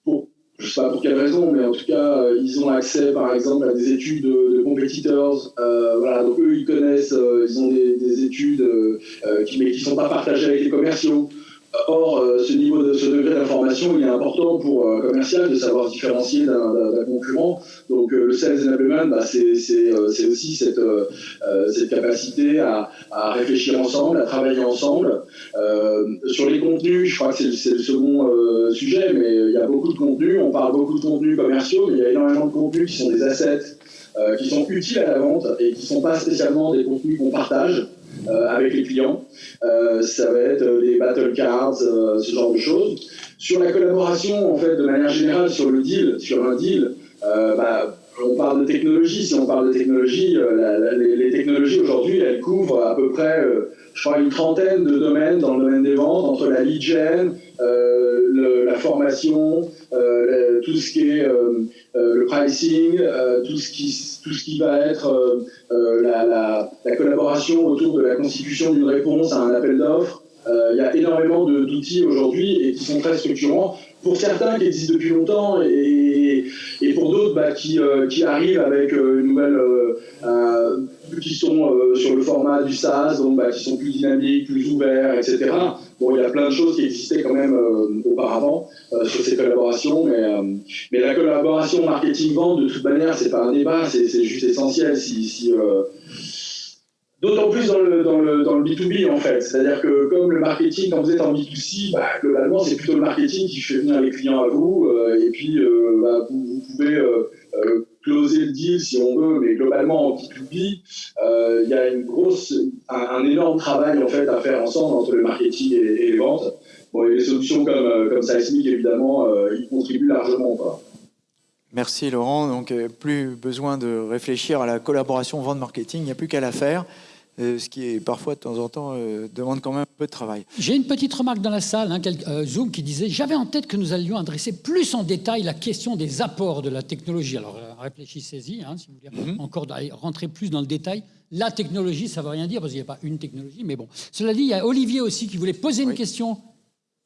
S6: pour je sais pas pour quelle raison, mais en tout cas, ils ont accès, par exemple, à des études de, competitors. voilà, donc eux, ils connaissent, ils ont des, des études qui, mais qui sont pas partagées avec les commerciaux. Or, euh, ce niveau de ce degré d'information, il est important pour un commercial de savoir différencier d'un concurrent. Donc, euh, le sales enablement, bah, c'est aussi cette, euh, cette capacité à, à, réfléchir ensemble, à travailler ensemble. sur les contenus, je crois que c'est le second sujet, mais il y a beaucoup de contenus. On parle beaucoup de contenus commerciaux, mais il y a énormément de contenus qui sont des assets, qui sont utiles à la vente et qui ne sont pas spécialement des contenus qu'on partage. Euh, avec les clients. Euh, ça va être des battle cards, euh, ce genre de choses. Sur la collaboration, en fait, de manière générale, sur le deal, sur un deal, bah, on parle de technologie. Si on parle de technologie, les, technologies aujourd'hui, elles couvrent à peu près, je crois, une trentaine de domaines dans le domaine des ventes, entre la lead gen, la formation, tout ce qui est le pricing, tout ce qui tout ce qui va être euh, la, collaboration autour de la constitution d'une réponse à un appel d'offres. Euh, il y a énormément d'outils aujourd'hui et qui sont très structurants. Pour certains qui existent depuis longtemps et, pour d'autres bah, qui, euh, qui, arrivent avec une nouvelle, qui sont sur le format du SaaS, donc bah, qui sont plus dynamiques, plus ouverts, etc. Bon, il y a plein de choses qui existaient quand même auparavant sur ces collaborations, mais, la collaboration marketing-vente, de toute manière, c'est pas un débat, c'est juste essentiel. Si D'autant plus dans le, dans, le, dans le B2B en fait. C'est-à-dire que comme le marketing, quand vous êtes en B2C, bah, globalement c'est plutôt le marketing qui fait venir les clients à vous. Euh, et puis euh, bah, vous, pouvez euh, closer le deal si on veut, mais globalement en B2B, il y a une grosse, un, énorme travail en fait à faire ensemble entre le marketing et, les ventes. Bon, et les solutions comme, comme Seismic évidemment, y contribuent largement. Quoi.
S7: Merci Laurent. Donc plus besoin de réfléchir à la collaboration vente-marketing, il n'y a plus qu'à la faire. Euh, ce qui est parfois de temps en temps euh, demande quand même un peu de travail.
S2: J'ai une petite remarque dans la salle, hein, euh, Zoom, qui disait J'avais en tête que nous allions adresser plus en détail la question des apports de la technologie. Alors réfléchissez-y, hein, si vous voulez mhm. encore rentrer plus dans le détail. La technologie, ça ne veut rien dire parce qu'il n'y a pas une technologie, mais bon. Cela dit, il y a Olivier aussi qui voulait poser une question.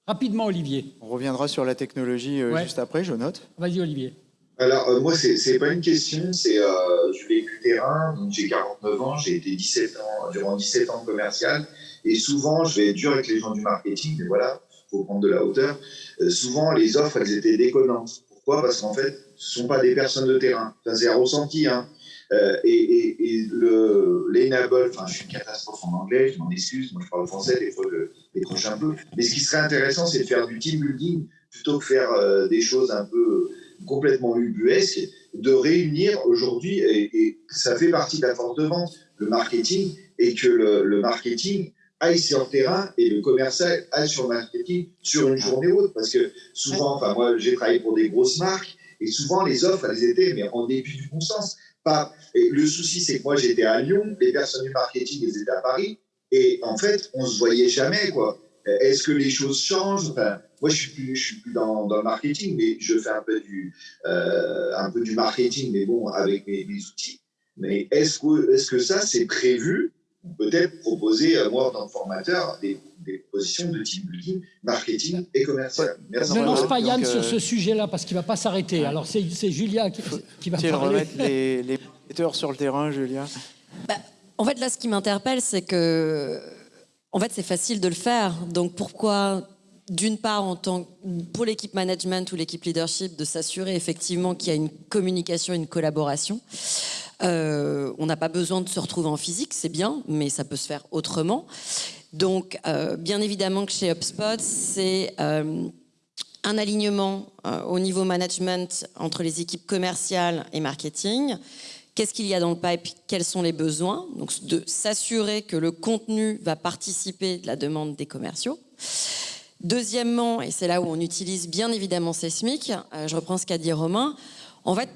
S2: Rapidement, Olivier.
S7: On reviendra sur la technologie juste après, je note.
S2: Vas-y, Olivier.
S11: Alors, euh, moi, c'est pas une question, c'est euh, je vais du terrain, j'ai 49 ans, j'ai été 17 ans, durant 17 ans commercial, et souvent, je vais être dur avec les gens du marketing, mais voilà, faut prendre de la hauteur. Euh, souvent, les offres, elles étaient déconnantes. Pourquoi? Parce qu'en fait, ce ne sont pas des personnes de terrain. Ça, c'est ressenti. Hein. Euh, et, et, le, l'enable, enfin, je suis une catastrophe en anglais, je m'en excuse, moi je parle français, des fois je décroche un peu. Mais ce qui serait intéressant, c'est de faire du team building plutôt que faire euh, des choses un peu complètement ubuesques, de réunir aujourd'hui, et, ça fait partie de la force de vente, le marketing, et que le, le marketing aille sur le terrain et le commercial aille sur le marketing sur une journée ou autre. Parce que souvent, enfin moi j'ai travaillé pour des grosses marques, et souvent les offres, elles étaient mais en début du bon sens. Pas, et le souci, c'est que moi j'étais à Lyon, les personnes du marketing, elles étaient à Paris, et en fait, on se voyait jamais. quoi. Est-ce que les choses changent? Enfin, Moi, je suis plus, je suis plus dans, dans, le marketing, mais je fais un peu du, euh, un peu du marketing, mais bon, avec mes, mes outils. Mais est-ce que, est -ce que ça, c'est prévu? Peut-être proposer, euh, moi, en tant que formateur, des, des positions de team building, marketing et commercial.
S2: Merci. Ne lance pas Yann sur ce sujet-là parce qu'il ne va pas s'arrêter. Alors, c'est Julia qui, qui va parler.
S7: remettre les, les sur le terrain, Julia
S3: bah, En fait, là, ce qui m'interpelle, c'est que en fait, c'est facile de le faire. Donc, pourquoi d'une part, en tant, pour l'équipe management ou l'équipe leadership, de s'assurer effectivement qu'il y a une communication, une collaboration? Euh, on n'a pas besoin de se retrouver en physique, c'est bien, mais ça peut se faire autrement. Donc, euh, bien évidemment que chez HubSpot, c'est euh, un alignement au niveau management entre les équipes commerciales et marketing. Qu'est-ce qu'il y a dans le pipe? Quels sont les besoins? Donc, de s'assurer que le contenu va participer de la demande des commerciaux. Deuxièmement, et c'est là où on utilise bien évidemment Sesmic, je reprends ce qu'a dit Romain, en fait,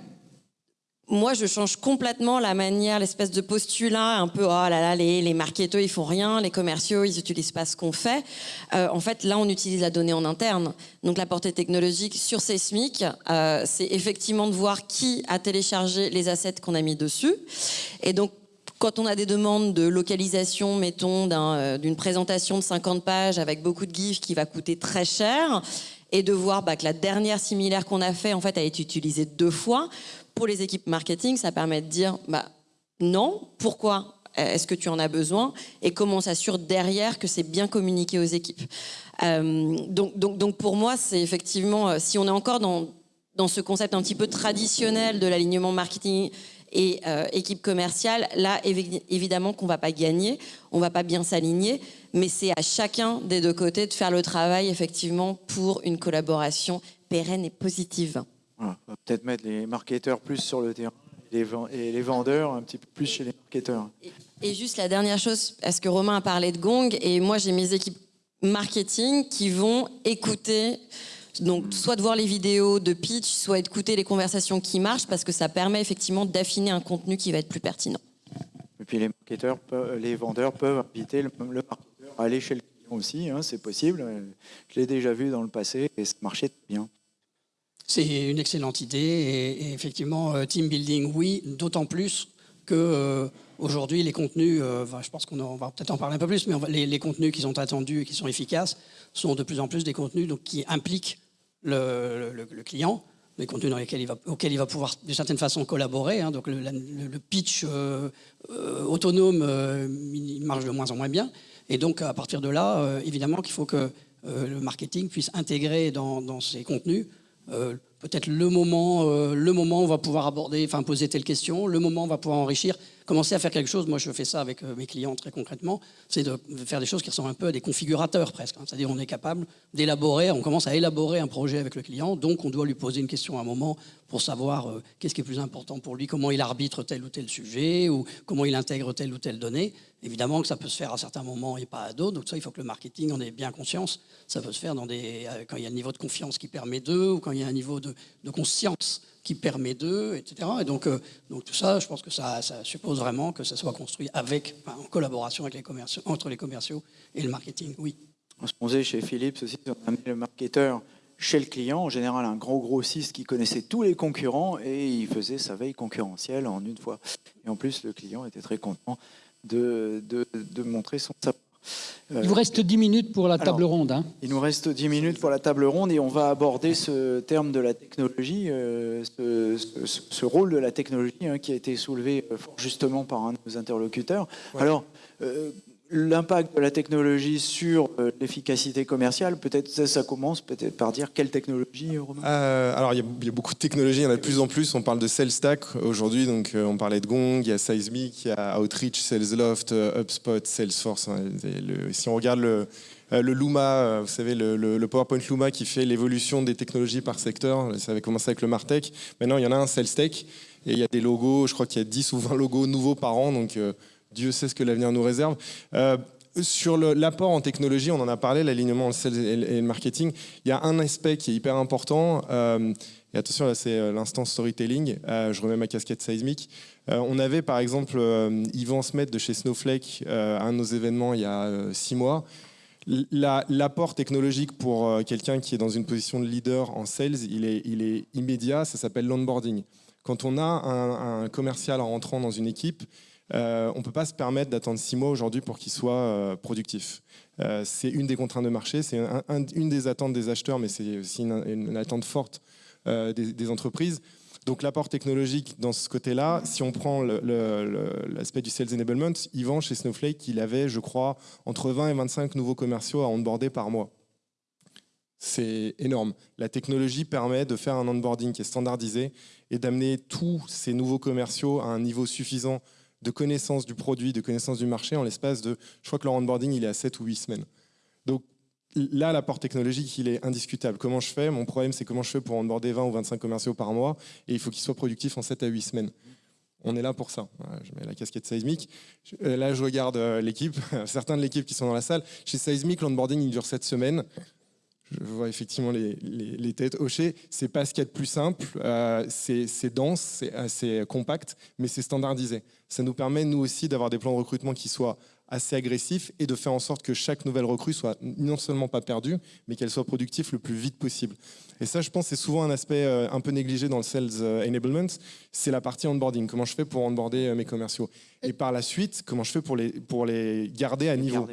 S3: moi, je change complètement la manière, l'espèce de postulat, un peu, oh là là, les, les marketeurs, ils font rien, les commerciaux, ils n'utilisent pas ce qu'on fait. Euh, en fait, là, on utilise la donnée en interne. Donc, la portée technologique sur Seismic, euh, c'est effectivement de voir qui a téléchargé les assets qu'on a mis dessus. Et donc, quand on a des demandes de localisation, mettons, euh, d'une présentation de 50 pages avec beaucoup de GIFs qui va coûter très cher, et de voir bah, que la dernière similaire qu'on a fait, en fait, a été utilisée deux fois, pour les équipes marketing, ça permet de dire bah, non, pourquoi est-ce que tu en as besoin et comment on s'assure derrière que c'est bien communiqué aux équipes. Euh, donc, donc, donc, pour moi, c'est effectivement, euh, si on est encore dans, dans ce concept un petit peu traditionnel de l'alignement marketing et euh, équipe commerciale, là, évidemment qu'on ne va pas gagner, on ne va pas bien s'aligner, mais c'est à chacun des deux côtés de faire le travail, effectivement, pour une collaboration pérenne et positive.
S7: On va peut-être mettre les marketeurs plus sur le terrain et les vendeurs un petit peu plus chez les marketeurs.
S3: Et, juste la dernière chose, parce que Romain a parlé de Gong, et moi j'ai mes équipes marketing qui vont écouter, donc soit de voir les vidéos de pitch, soit écouter les conversations qui marchent, parce que ça permet effectivement d'affiner un contenu qui va être plus pertinent.
S7: Et puis les marketeurs, les vendeurs peuvent inviter le, marketeur à aller chez le client aussi, hein, c'est possible. Je l'ai déjà vu dans le passé et ça marchait bien.
S5: C'est une excellente idée et, effectivement, euh, team building, oui, d'autant plus que euh, aujourd'hui les contenus, euh, je pense qu'on va peut-être en parler un peu plus, mais les, contenus qui sont attendus et qui sont efficaces sont de plus en plus des contenus donc, qui impliquent le, client, des contenus dans lesquels il va, auxquels il va pouvoir de certaine façon collaborer. Hein. donc le, pitch autonome, il marche de moins en moins bien. Et donc à partir de là, évidemment qu'il faut que le marketing puisse intégrer dans, dans ses contenus euh, peut-être le moment, euh, le moment où on va pouvoir aborder, enfin poser telle question, le moment où on va pouvoir enrichir, commencer à faire quelque chose. Moi, je fais ça avec euh, mes clients très concrètement, c'est de faire des choses qui ressemblent un peu à des configurateurs presque. Hein. C'est-à-dire, on est capable d'élaborer, on commence à élaborer un projet avec le client, donc on doit lui poser une question à un moment pour savoir qu'est-ce qui est plus important pour lui, comment il arbitre tel ou tel sujet, ou comment il intègre telle ou telle donnée. Évidemment que ça peut se faire à certains moments et pas à d'autres, donc ça, il faut que le marketing en ait bien conscience. Ça peut se faire dans des, euh, quand il y a un niveau de confiance qui permet d'eux, ou quand il y a un niveau de, conscience qui permet d'eux, etc. Et donc, euh, donc tout ça, je pense que ça, suppose vraiment que ça soit construit avec, en collaboration avec les commerciaux, entre les commerciaux et le marketing, oui.
S7: On se posait chez Philips aussi, on le marketeur chez le client, en général un gros grossiste qui connaissait tous les concurrents et il faisait sa veille concurrentielle en une fois. Et en plus, le client était très content de, de, montrer son savoir.
S2: Il vous reste 10 minutes pour la table ronde. Hein.
S7: Il nous reste 10 minutes pour la table ronde et on va aborder ce terme de la technologie, euh, ce, rôle de la technologie hein, qui a été soulevé euh, justement par un de nos interlocuteurs. Alors, euh, l'impact de la technologie sur euh, l'efficacité commerciale, peut-être ça, commence peut-être par dire quelle technologie, Romain?
S4: Euh, Alors, il y, a beaucoup de technologies, il y en a de plus en plus. On parle de SalesStack aujourd'hui, donc on parlait de Gong, il y a Seismic, il y a Outreach, SalesLoft, HubSpot, Salesforce. Hein, si on regarde le, le Luma, vous savez, le, le, PowerPoint Luma qui fait l'évolution des technologies par secteur, ça avait commencé avec le Martech. Maintenant, il y en a un, SalesTech, et il y a des logos, je crois qu'il y a 10 ou 20 logos nouveaux par an, donc Dieu sait ce que l'avenir nous réserve. Euh, sur l'apport en technologie, on en a parlé, l'alignement le sales et le marketing. Il y a un aspect qui est hyper important. Euh, et attention, là, c'est euh, l'instant storytelling. je remets ma casquette seismique. on avait par exemple Yvan Smet de chez Snowflake à un de nos événements il y a six mois. L'apport technologique pour quelqu'un qui est dans une position de leader en sales, il est, immédiat. Ça s'appelle l'onboarding. Quand on a un, un commercial en rentrant dans une équipe, on ne peut pas se permettre d'attendre six mois aujourd'hui pour qu'il soit euh, productif. Euh, c'est une des contraintes de marché, c'est une des attentes des acheteurs, mais c'est aussi une, attente forte des, entreprises. Donc l'apport technologique dans ce côté-là, si on prend l'aspect du sales enablement, Yvan chez Snowflake, il avait, je crois, entre 20 et 25 nouveaux commerciaux à onboarder par mois. C'est énorme. La technologie permet de faire un onboarding qui est standardisé et d'amener tous ces nouveaux commerciaux à un niveau suffisant de connaissance du produit, de connaissance du marché en l'espace de, je crois que leur onboarding, il est à 7 ou 8 semaines. Donc là, l'apport technologique, il est indiscutable. Comment je fais? Mon problème, c'est comment je fais pour onboarder 20 ou 25 commerciaux par mois, et il faut qu'ils soient productifs en 7 à 8 semaines. On est là pour ça. Je mets la casquette Seismic. Euh, là, je regarde euh, l'équipe, certains de l'équipe qui sont dans la salle. Chez Seismic, l'onboarding, il dure 7 semaines je vois effectivement les, les, têtes hochées. C'est pas ce qu'il y a de plus simple. Euh, c'est dense, c'est assez compact, mais c'est standardisé. Ça nous permet, nous aussi, d'avoir des plans de recrutement qui soient assez agressifs et de faire en sorte que chaque nouvelle recrue soit non seulement pas perdue, mais qu'elle soit productive le plus vite possible. Et ça, je pense, c'est souvent un aspect euh, un peu négligé dans le sales euh, enablement. C'est la partie onboarding. Comment je fais pour onboarder mes commerciaux? Et par la suite, comment je fais pour les, pour les garder à niveau?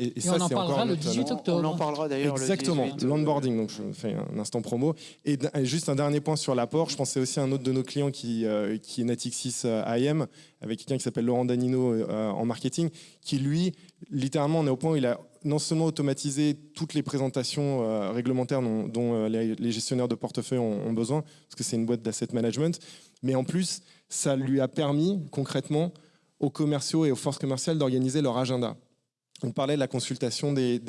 S2: Et, ça, on en parlera le 18 octobre.
S7: On en parlera d'ailleurs
S4: Exactement, l'onboarding, donc je fais un instant promo. Et, juste un dernier point sur l'apport, je pensais aussi à un autre de nos clients qui, euh, qui est Natixis euh, IM, avec quelqu'un qui s'appelle Laurent Danino euh, en marketing, qui lui, littéralement, on est au point où il a non seulement automatisé toutes les présentations réglementaires dont, les, gestionnaires de portefeuille ont, ont besoin, parce que c'est une boîte d'asset management, mais en plus, ça lui a permis concrètement aux commerciaux et aux forces commerciales d'organiser leur agenda on parlait de la consultation des,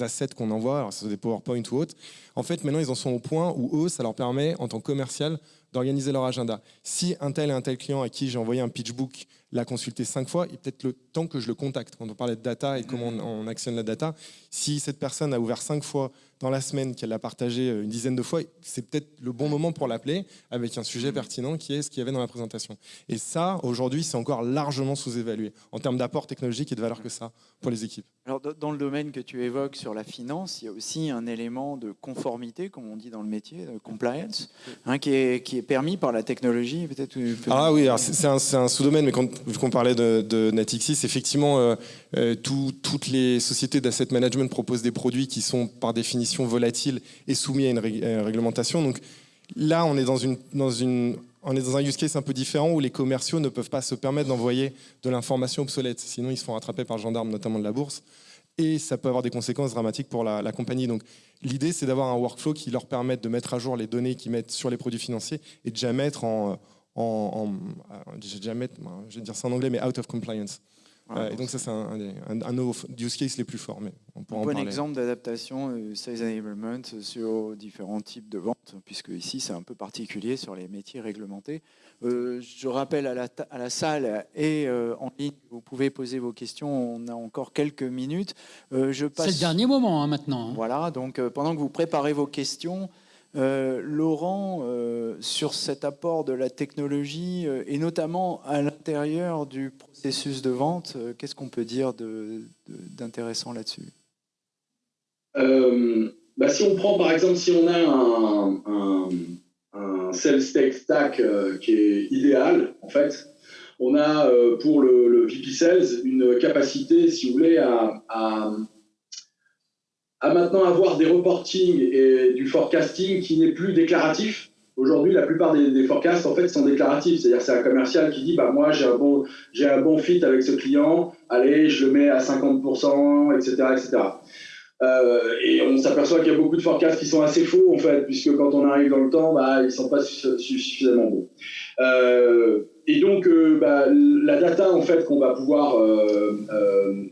S4: assets qu'on envoie, alors c'est des PowerPoint ou autres. En fait, maintenant, ils en sont au point où eux, ça leur permet, en tant que commercial, d'organiser leur agenda. Si un tel et un tel client à qui j'ai envoyé un pitchbook l'a consulté cinq fois, il peut-être le temps que je le contacte. Quand on parlait de data et comment on, actionne la data, si cette personne a ouvert cinq fois dans la semaine, qu'elle l'a partagé euh, une dizaine de fois, c'est peut-être le bon moment pour l'appeler avec un sujet pertinent qui est ce qu'il y avait dans la présentation. Et ça, aujourd'hui, c'est encore largement sous-évalué en termes d'apport technologique et de valeur que ça pour les équipes.
S7: Alors, dans le domaine que tu évoques sur la finance, il y a aussi un élément de conformité, comme on dit dans le métier, de compliance, hein, qui, est, qui est permis par la technologie. Peut-être.
S4: Ah oui, c'est un, un sous-domaine, mais quand vu qu'on parlait de, Natixis, effectivement, euh, euh, toutes les sociétés d'asset management proposent des produits qui sont par définition volatiles et soumis à une, réglementation. Donc là, on est dans, un use case un peu différent où les commerciaux ne peuvent pas se permettre d'envoyer de l'information obsolète. Sinon, ils se font rattraper par le gendarme, notamment de la bourse. Et ça peut avoir des conséquences dramatiques pour la, la compagnie. Donc, l'idée, c'est d'avoir un workflow qui leur permette de mettre à jour les données qu'ils mettent sur les produits financiers et de jamais mettre en, en, je, vais jamais, je vais dire ça en anglais, mais out of compliance. Euh, et donc ça, c'est un, un, un, use case les plus forts. Mais on
S7: un bon exemple d'adaptation euh, sales enablement sur différents types de ventes, puisque ici, c'est un peu particulier sur les métiers réglementés. Euh, je rappelle à la, à la salle et en ligne, vous pouvez poser vos questions. On a encore quelques minutes.
S2: je passe... C'est le dernier moment hein, maintenant. Hein.
S7: Voilà, donc pendant que vous préparez vos questions, euh, Laurent, euh, sur cet apport de la technologie euh, et notamment à l'intérieur du processus de vente, qu'est-ce qu'on peut dire d'intéressant là-dessus?
S6: Bah, Si on prend par exemple, si on a un, un, stack qui est idéal, en fait, on a pour le, le, VP Sales une capacité, si vous voulez, à maintenant avoir des reportings et du forecasting qui n'est plus déclaratif, Aujourd'hui, la plupart des, forecasts en fait sont déclaratifs, c'est-à-dire c'est un commercial qui dit bah moi j'ai un bon j'ai un bon fit avec ce client, allez je le mets à 50%, etc., etc. Euh, et on s'aperçoit qu'il y a beaucoup de forecasts qui sont assez faux, en fait, puisque quand on arrive dans le temps, bah, ils sont pas suffisamment bons. Euh, et donc, euh, bah, la data, en fait, qu'on va pouvoir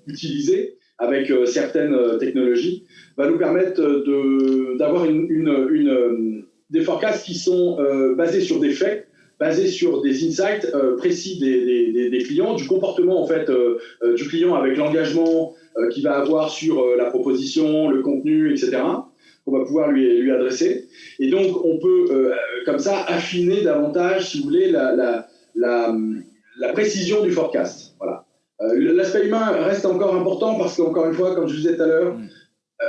S6: utiliser avec certaines technologies, va nous permettre d'avoir une, une, des forecasts qui sont basés sur des faits, basés sur des insights précis des, des, clients, du comportement en fait du client avec l'engagement, euh, qu'il va avoir sur euh, la proposition, le contenu, etc., qu'on va pouvoir lui, lui adresser. Et donc, on peut, euh, comme ça, affiner davantage, si vous voulez, la, la précision du forecast. Voilà. L'aspect humain reste encore important parce qu'encore une fois, comme je vous disais tout à l'heure, mm.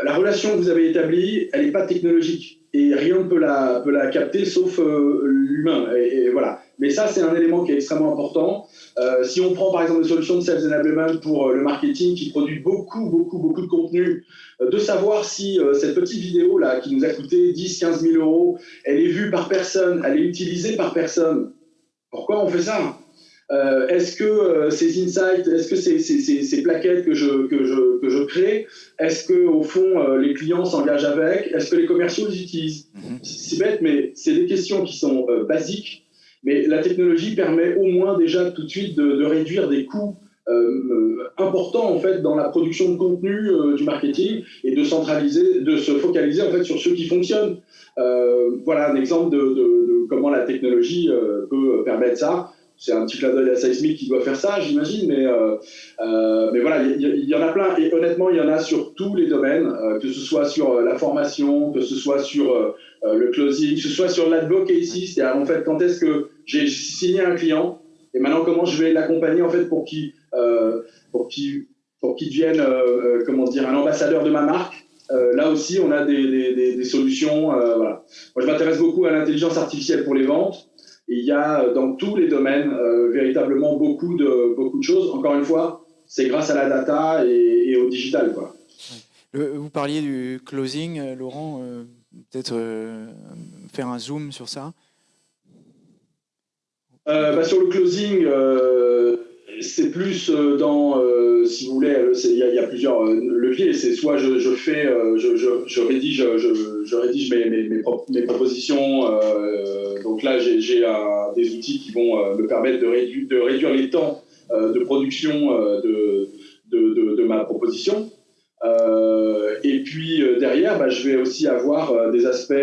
S6: la relation que vous avez établie, elle n'est pas technologique et rien ne peut la, peut la capter sauf l'humain. et, voilà. Mais ça, c'est un élément qui est extrêmement important. Euh, si on prend par exemple une solution de Sales Enablement pour euh, le marketing qui produit beaucoup, beaucoup, beaucoup de contenu, euh, de savoir si cette petite vidéo là qui nous a coûté 10, 15 000 euros, elle est vue par personne, elle est utilisée par personne. Pourquoi on fait ça Est-ce que ces insights, est-ce que ces, ces, ces, plaquettes que je, que je, que je crée, est-ce que au fond les clients s'engagent avec? Est-ce que les commerciaux les utilisent? Mm-hmm. C'est bête, mais c'est des questions qui sont basiques mais la technologie permet au moins déjà tout de suite de, réduire des coûts euh, euh, importants en fait dans la production de contenu euh, du marketing et de centraliser, de se focaliser en fait sur ceux qui fonctionnent. voilà un exemple de, comment la technologie peut permettre ça c'est un petit clin d'œil à Seismic qui doit faire ça, j'imagine, mais, mais voilà, il y, en a plein, et honnêtement, il y en a sur tous les domaines, que ce soit sur la formation, que ce soit sur le closing, que ce soit sur l'advocacy, c'est-à-dire en fait, quand est-ce que j'ai signé un client et maintenant comment je vais l'accompagner en fait pour qu'il euh, pour qu'il pour qu'il devienne euh, euh, comment dire un ambassadeur de ma marque. là aussi, on a des, des, solutions. voilà. Moi, je m'intéresse beaucoup à l'intelligence artificielle pour les ventes. Il y a dans tous les domaines véritablement beaucoup de beaucoup de choses. Encore une fois, c'est grâce à la data et, au digital, quoi.
S7: vous parliez du closing, Laurent. Peut-être faire un zoom sur ça.
S6: Euh, bah, sur le closing, euh, c'est plus euh, dans, si vous voulez, il y, a plusieurs leviers. C'est soit je, fais, je, je, rédige, je, rédige mes, mes, mes, propositions. Donc là, j'ai des outils qui vont me permettre de, réduire, de réduire les temps de production de, de, ma proposition. et puis derrière, bah, je vais aussi avoir des aspects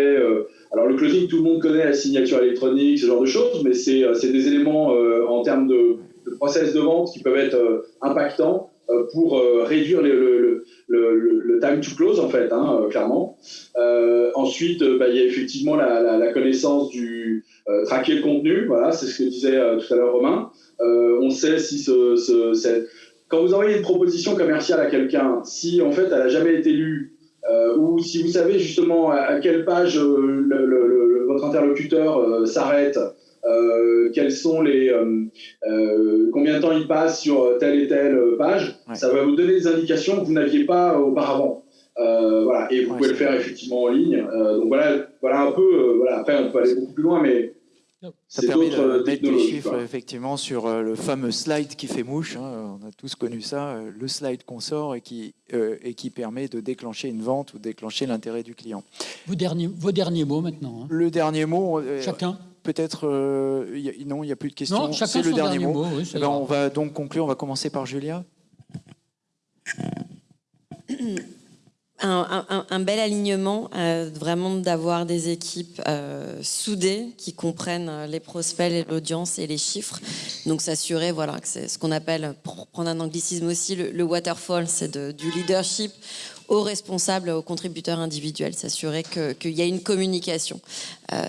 S6: alors le closing, tout le monde connaît la signature électronique, ce genre de choses, mais c'est euh, des éléments euh, en termes de, process de vente qui peuvent être euh, impactants pour réduire le, time to close, en fait, hein, clairement. ensuite, bah, il y a effectivement la, connaissance du traquer le contenu, voilà, c'est ce que disait tout à l'heure Romain. on sait si ce, quand vous envoyez une proposition commerciale à quelqu'un, si en fait elle n'a jamais été lue, euh, ou si vous savez justement à, quelle page euh, le, votre interlocuteur euh, quels sont les combien de temps il passe sur telle et telle page, ça va vous donner des indications que vous n'aviez pas auparavant. voilà, et vous pouvez le faire effectivement en ligne. donc voilà, voilà un peu. voilà, après, on peut aller beaucoup plus loin, mais
S7: ça permet de mettre des chiffres effectivement sur euh, le fameux slide qui fait mouche. Hein, on a tous connu ça, euh, le slide qu'on sort et qui, euh, et qui permet de déclencher une vente ou déclencher l'intérêt du client.
S2: Vos derniers, vos derniers mots maintenant. Hein.
S7: Le dernier mot.
S2: Chacun.
S7: Peut-être non, il n'y a plus de questions.
S2: C'est le dernier, mot.
S7: Eh ben, on va donc conclure. On va commencer par Julia.
S3: un, bel alignement, euh, vraiment d'avoir des équipes euh, soudées qui comprennent euh, les prospects, l'audience et les chiffres. Donc s'assurer, voilà, que c'est ce qu'on appelle, pour prendre un anglicisme aussi, le, waterfall, c'est du leadership aux responsables, aux contributeurs individuels, s'assurer qu'il y a une communication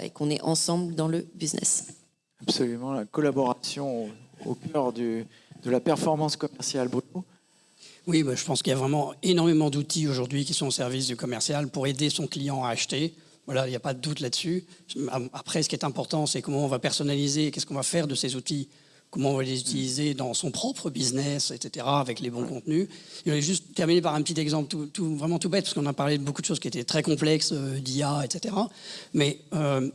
S3: et qu'on est ensemble dans le business.
S7: Absolument, la collaboration au, cœur de la performance commerciale. Bruno?
S5: Oui, bah, je pense qu'il y a vraiment énormément d'outils aujourd'hui qui sont au service du commercial pour aider son client à acheter. Voilà, il n'y a pas de doute là-dessus. Après, ce qui est important, c'est comment on va personnaliser, qu'est-ce qu'on va faire de ces outils comment on va les utiliser dans son propre business, etc., avec les bons contenus. Je vais juste terminer par un petit exemple tout, tout, vraiment tout bête, parce qu'on a parlé de beaucoup de choses qui étaient très complexes, euh, d'IA, etc. Mais euh,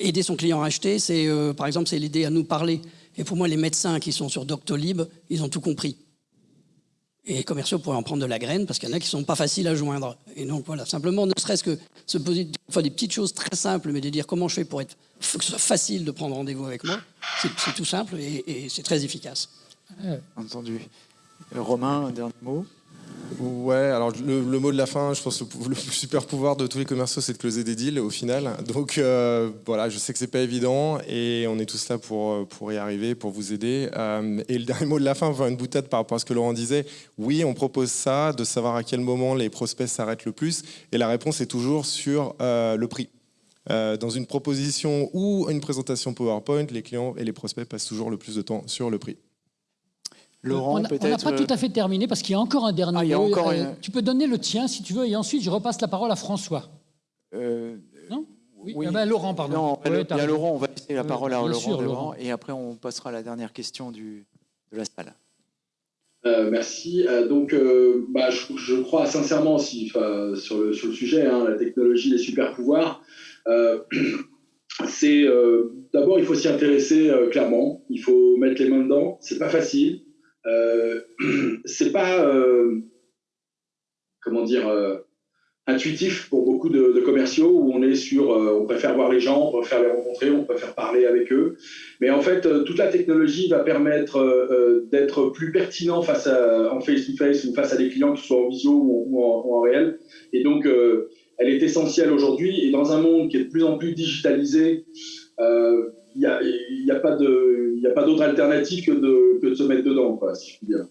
S5: aider son client à acheter, c'est euh, par exemple, c'est l'aider à nous parler. Et pour moi, les médecins qui sont sur Doctolib, ils ont tout compris. Et les commerciaux pourraient en prendre de la graine parce qu'il y en a qui sont pas faciles à joindre. Et donc voilà, simplement, ne serait-ce que se poser enfin, des petites choses très simples, mais de dire comment je fais pour être que ce soit facile de prendre rendez-vous avec moi, c'est tout simple et, et c'est très efficace.
S7: Entendu. Romain, un dernier mot?
S4: Ouais, alors le, mot de la fin, je pense que le, super pouvoir de tous les commerciaux, c'est de closer des deals au final. Donc euh, voilà, je sais que c'est pas évident et on est tous là pour, pour y arriver, pour vous aider. Euh, et le dernier mot de la fin, enfin une boutade par rapport à ce que Laurent disait. Oui, on propose ça, de savoir à quel moment les prospects s'arrêtent le plus. Et la réponse est toujours sur euh, le prix. Euh, dans une proposition ou une présentation PowerPoint, les clients et les prospects passent toujours le plus de temps sur le prix.
S2: Laurent, peut-être. On n'a pas tout à fait terminé parce qu'il y a encore un dernier.
S7: Ah, il y a encore une...
S2: Tu peux donner le tien si tu veux, et ensuite je repasse la parole à François.
S7: Euh,
S2: non Oui, oui. Ah ben, Laurent, pardon.
S7: Non, ouais, il y a Laurent, on va laisser la parole à Laurent, sûr, Laurent, et après on passera à la dernière question du, de la salle.
S6: Euh, merci. Euh, donc, euh, bah, je, je, crois sincèrement aussi sur le, sur le sujet, hein, la technologie, les super pouvoirs. c'est d'abord il faut s'y intéresser clairement. Il faut mettre les mains dedans. C'est pas facile. Euh, c'est pas euh, comment dire euh, intuitif pour beaucoup de, commerciaux où on est sur, on préfère voir les gens, on préfère les rencontrer, on préfère parler avec eux. Mais en fait, toute la technologie va permettre d'être plus pertinent face en face-to-face ou face à des clients, que ce soit en visio ou en, réel. Et donc, elle est essentielle aujourd'hui. Et dans un monde qui est de plus en plus digitalisé, il n'y a, y a, pas d'autre alternative que de, que de, se mettre dedans, quoi, si je puis dire.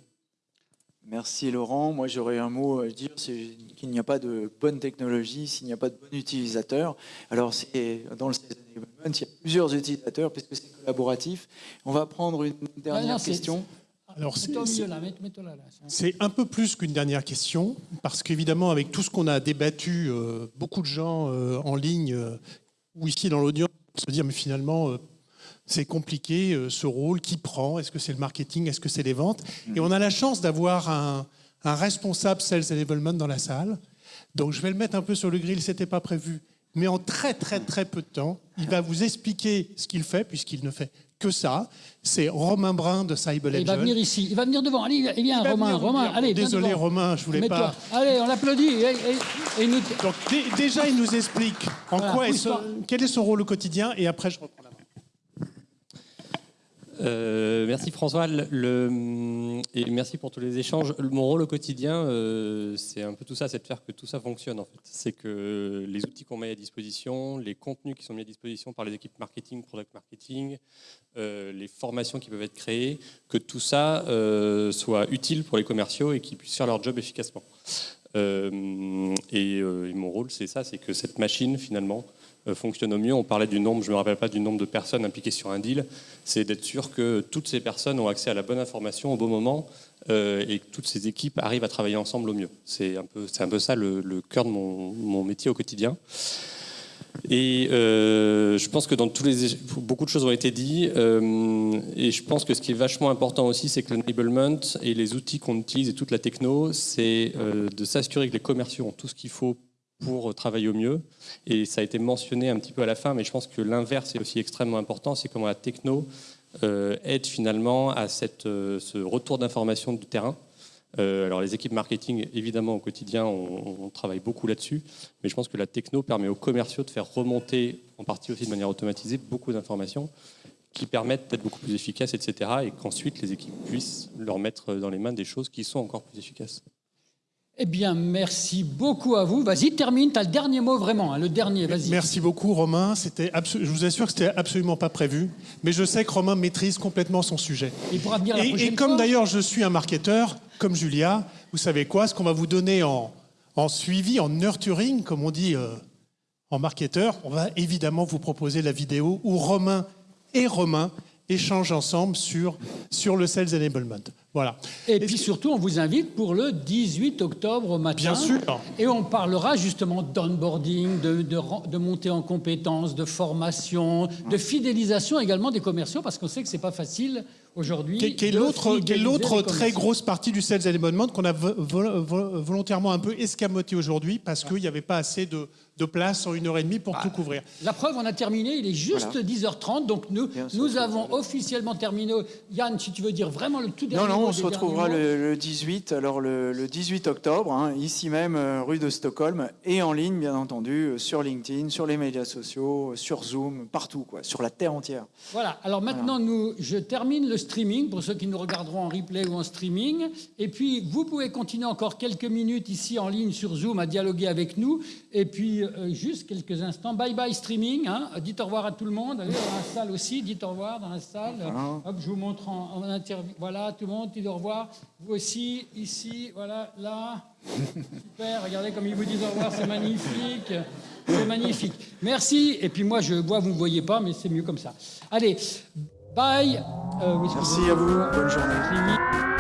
S7: Merci Laurent. Moi j'aurais un mot à dire, c'est qu'il n'y a pas de bonne technologie s'il n'y a pas de bon utilisateur. Alors c'est dans le il y a plusieurs utilisateurs puisque c'est collaboratif. On va prendre une dernière question.
S1: Alors c'est un peu plus qu'une dernière question parce qu'évidemment avec tout ce qu'on a débattu, euh, beaucoup de gens euh, en ligne euh, ou ici dans l'audience se dire mais finalement euh, c'est compliqué euh, ce rôle, qui prend, est-ce que c'est le marketing, est-ce que c'est les ventes Et on a la chance d'avoir un, un, responsable Sales Enablement dans la salle. Donc je vais le mettre un peu sur le grill, c'était pas prévu. Mais en très très très peu de temps, il va vous expliquer ce qu'il fait, puisqu'il ne fait que ça. C'est Romain Brun de Cyber
S2: Il va venir ici, il va venir devant. Allez, il vient, Romain, venir, Romain, allez.
S1: Désolé,
S2: devant.
S1: Romain, je voulais pas.
S2: Allez, on l'applaudit. Et, et, et nous...
S1: Donc déjà, il nous explique en voilà, quoi est son, quel est son rôle au quotidien, et après, je reprends.
S12: Euh, merci François et merci pour tous les échanges. Mon rôle au quotidien, euh, c'est un peu tout ça, c'est de faire que tout ça fonctionne. C'est que les outils qu'on met à disposition, les contenus qui sont mis à disposition par les équipes marketing, product marketing, euh, les formations qui peuvent être créées, que tout ça soit utile pour les commerciaux et qu'ils puissent faire leur job efficacement. Et, mon rôle, c'est ça, c'est que cette machine finalement fonctionne au mieux. On parlait du nombre, je ne me rappelle pas du nombre de personnes impliquées sur un deal, c'est d'être sûr que toutes ces personnes ont accès à la bonne information au bon moment euh, et que toutes ces équipes arrivent à travailler ensemble au mieux. C'est un peu, un peu ça le, cœur de mon, métier au quotidien. Et euh, je pense que dans tous les beaucoup de choses ont été dites euh, et je pense que ce qui est vachement important aussi, c'est que l'enablement et les outils qu'on utilise et toute la techno, c'est euh, de s'assurer que les commerciaux ont tout ce qu'il faut pour travailler au mieux. Et ça a été mentionné un petit peu à la fin, mais je pense que l'inverse est aussi extrêmement important, c'est comment la techno euh, aide finalement à cette, euh, ce retour d'information du terrain. Euh, alors les équipes marketing, évidemment, au quotidien, on travaille beaucoup là-dessus, mais je pense que la techno permet aux commerciaux de faire remonter, en partie aussi de manière automatisée, beaucoup d'informations qui permettent d'être beaucoup plus efficaces, etc. Et qu'ensuite les équipes puissent leur mettre dans les mains des choses qui sont encore plus efficaces.
S2: Eh bien, merci beaucoup à vous. Vas-y, termine, tu as le dernier mot vraiment, hein, le dernier, vas-y.
S1: Merci beaucoup Romain, C'était je vous assure que c'était absolument pas prévu, mais je sais que Romain maîtrise complètement son sujet.
S2: Il pourra venir la
S1: et,
S2: prochaine
S1: et comme d'ailleurs je suis un marketeur, comme Julia, vous savez quoi, ce qu'on va vous donner en, en, suivi, en nurturing, comme on dit euh, en marketeur, on va évidemment vous proposer la vidéo où Romain et Romain échangent ensemble sur, sur le Sales Enablement. Voilà.
S2: Et puis surtout, on vous invite pour le 18 octobre au matin.
S1: Bien sûr.
S2: Et on parlera justement d'onboarding, de, de, de montée en compétences, de formation, de fidélisation également des commerciaux, parce qu'on sait que c'est pas facile aujourd'hui.
S1: Qui est l'autre, très grosse partie du sales enablement qu'on a vo- vo- vo- volontairement un peu escamoté aujourd'hui parce qu'il n'y avait pas assez de, de place en une heure et demie pour tout couvrir.
S2: La preuve, on a terminé, il est juste
S1: Voilà.
S2: 10h30, donc nous, nous avons officiellement terminé. Yann, si tu veux dire vraiment le tout dernier
S7: Non, non,
S2: mot
S7: on se retrouvera le, le 18, alors le, le 18 octobre, hein, ici même, euh, rue de Stockholm, et en ligne, bien entendu, euh, sur LinkedIn, sur les médias sociaux, euh, sur Zoom, partout, quoi, sur la terre entière.
S2: Voilà, alors maintenant, nous, je termine le streaming pour ceux qui nous regarderont en replay ou en streaming. Et puis, vous pouvez continuer encore quelques minutes ici en ligne sur Zoom à dialoguer avec nous. Et puis, euh, juste quelques instants. Bye bye streaming. Hein. Dites au revoir à tout le monde. Allez, dans la salle aussi, dites au revoir dans la salle. Hop, je vous montre en, en interview. Voilà, tout le monde, dites au revoir. Vous aussi, ici, voilà, là. Super, regardez comme ils vous disent au revoir, c'est magnifique. C'est magnifique. Merci. Et puis moi, je vois, vous ne voyez pas, mais c'est mieux comme ça. Allez, bye. Euh, oui,
S7: Merci à vous, bonne journée.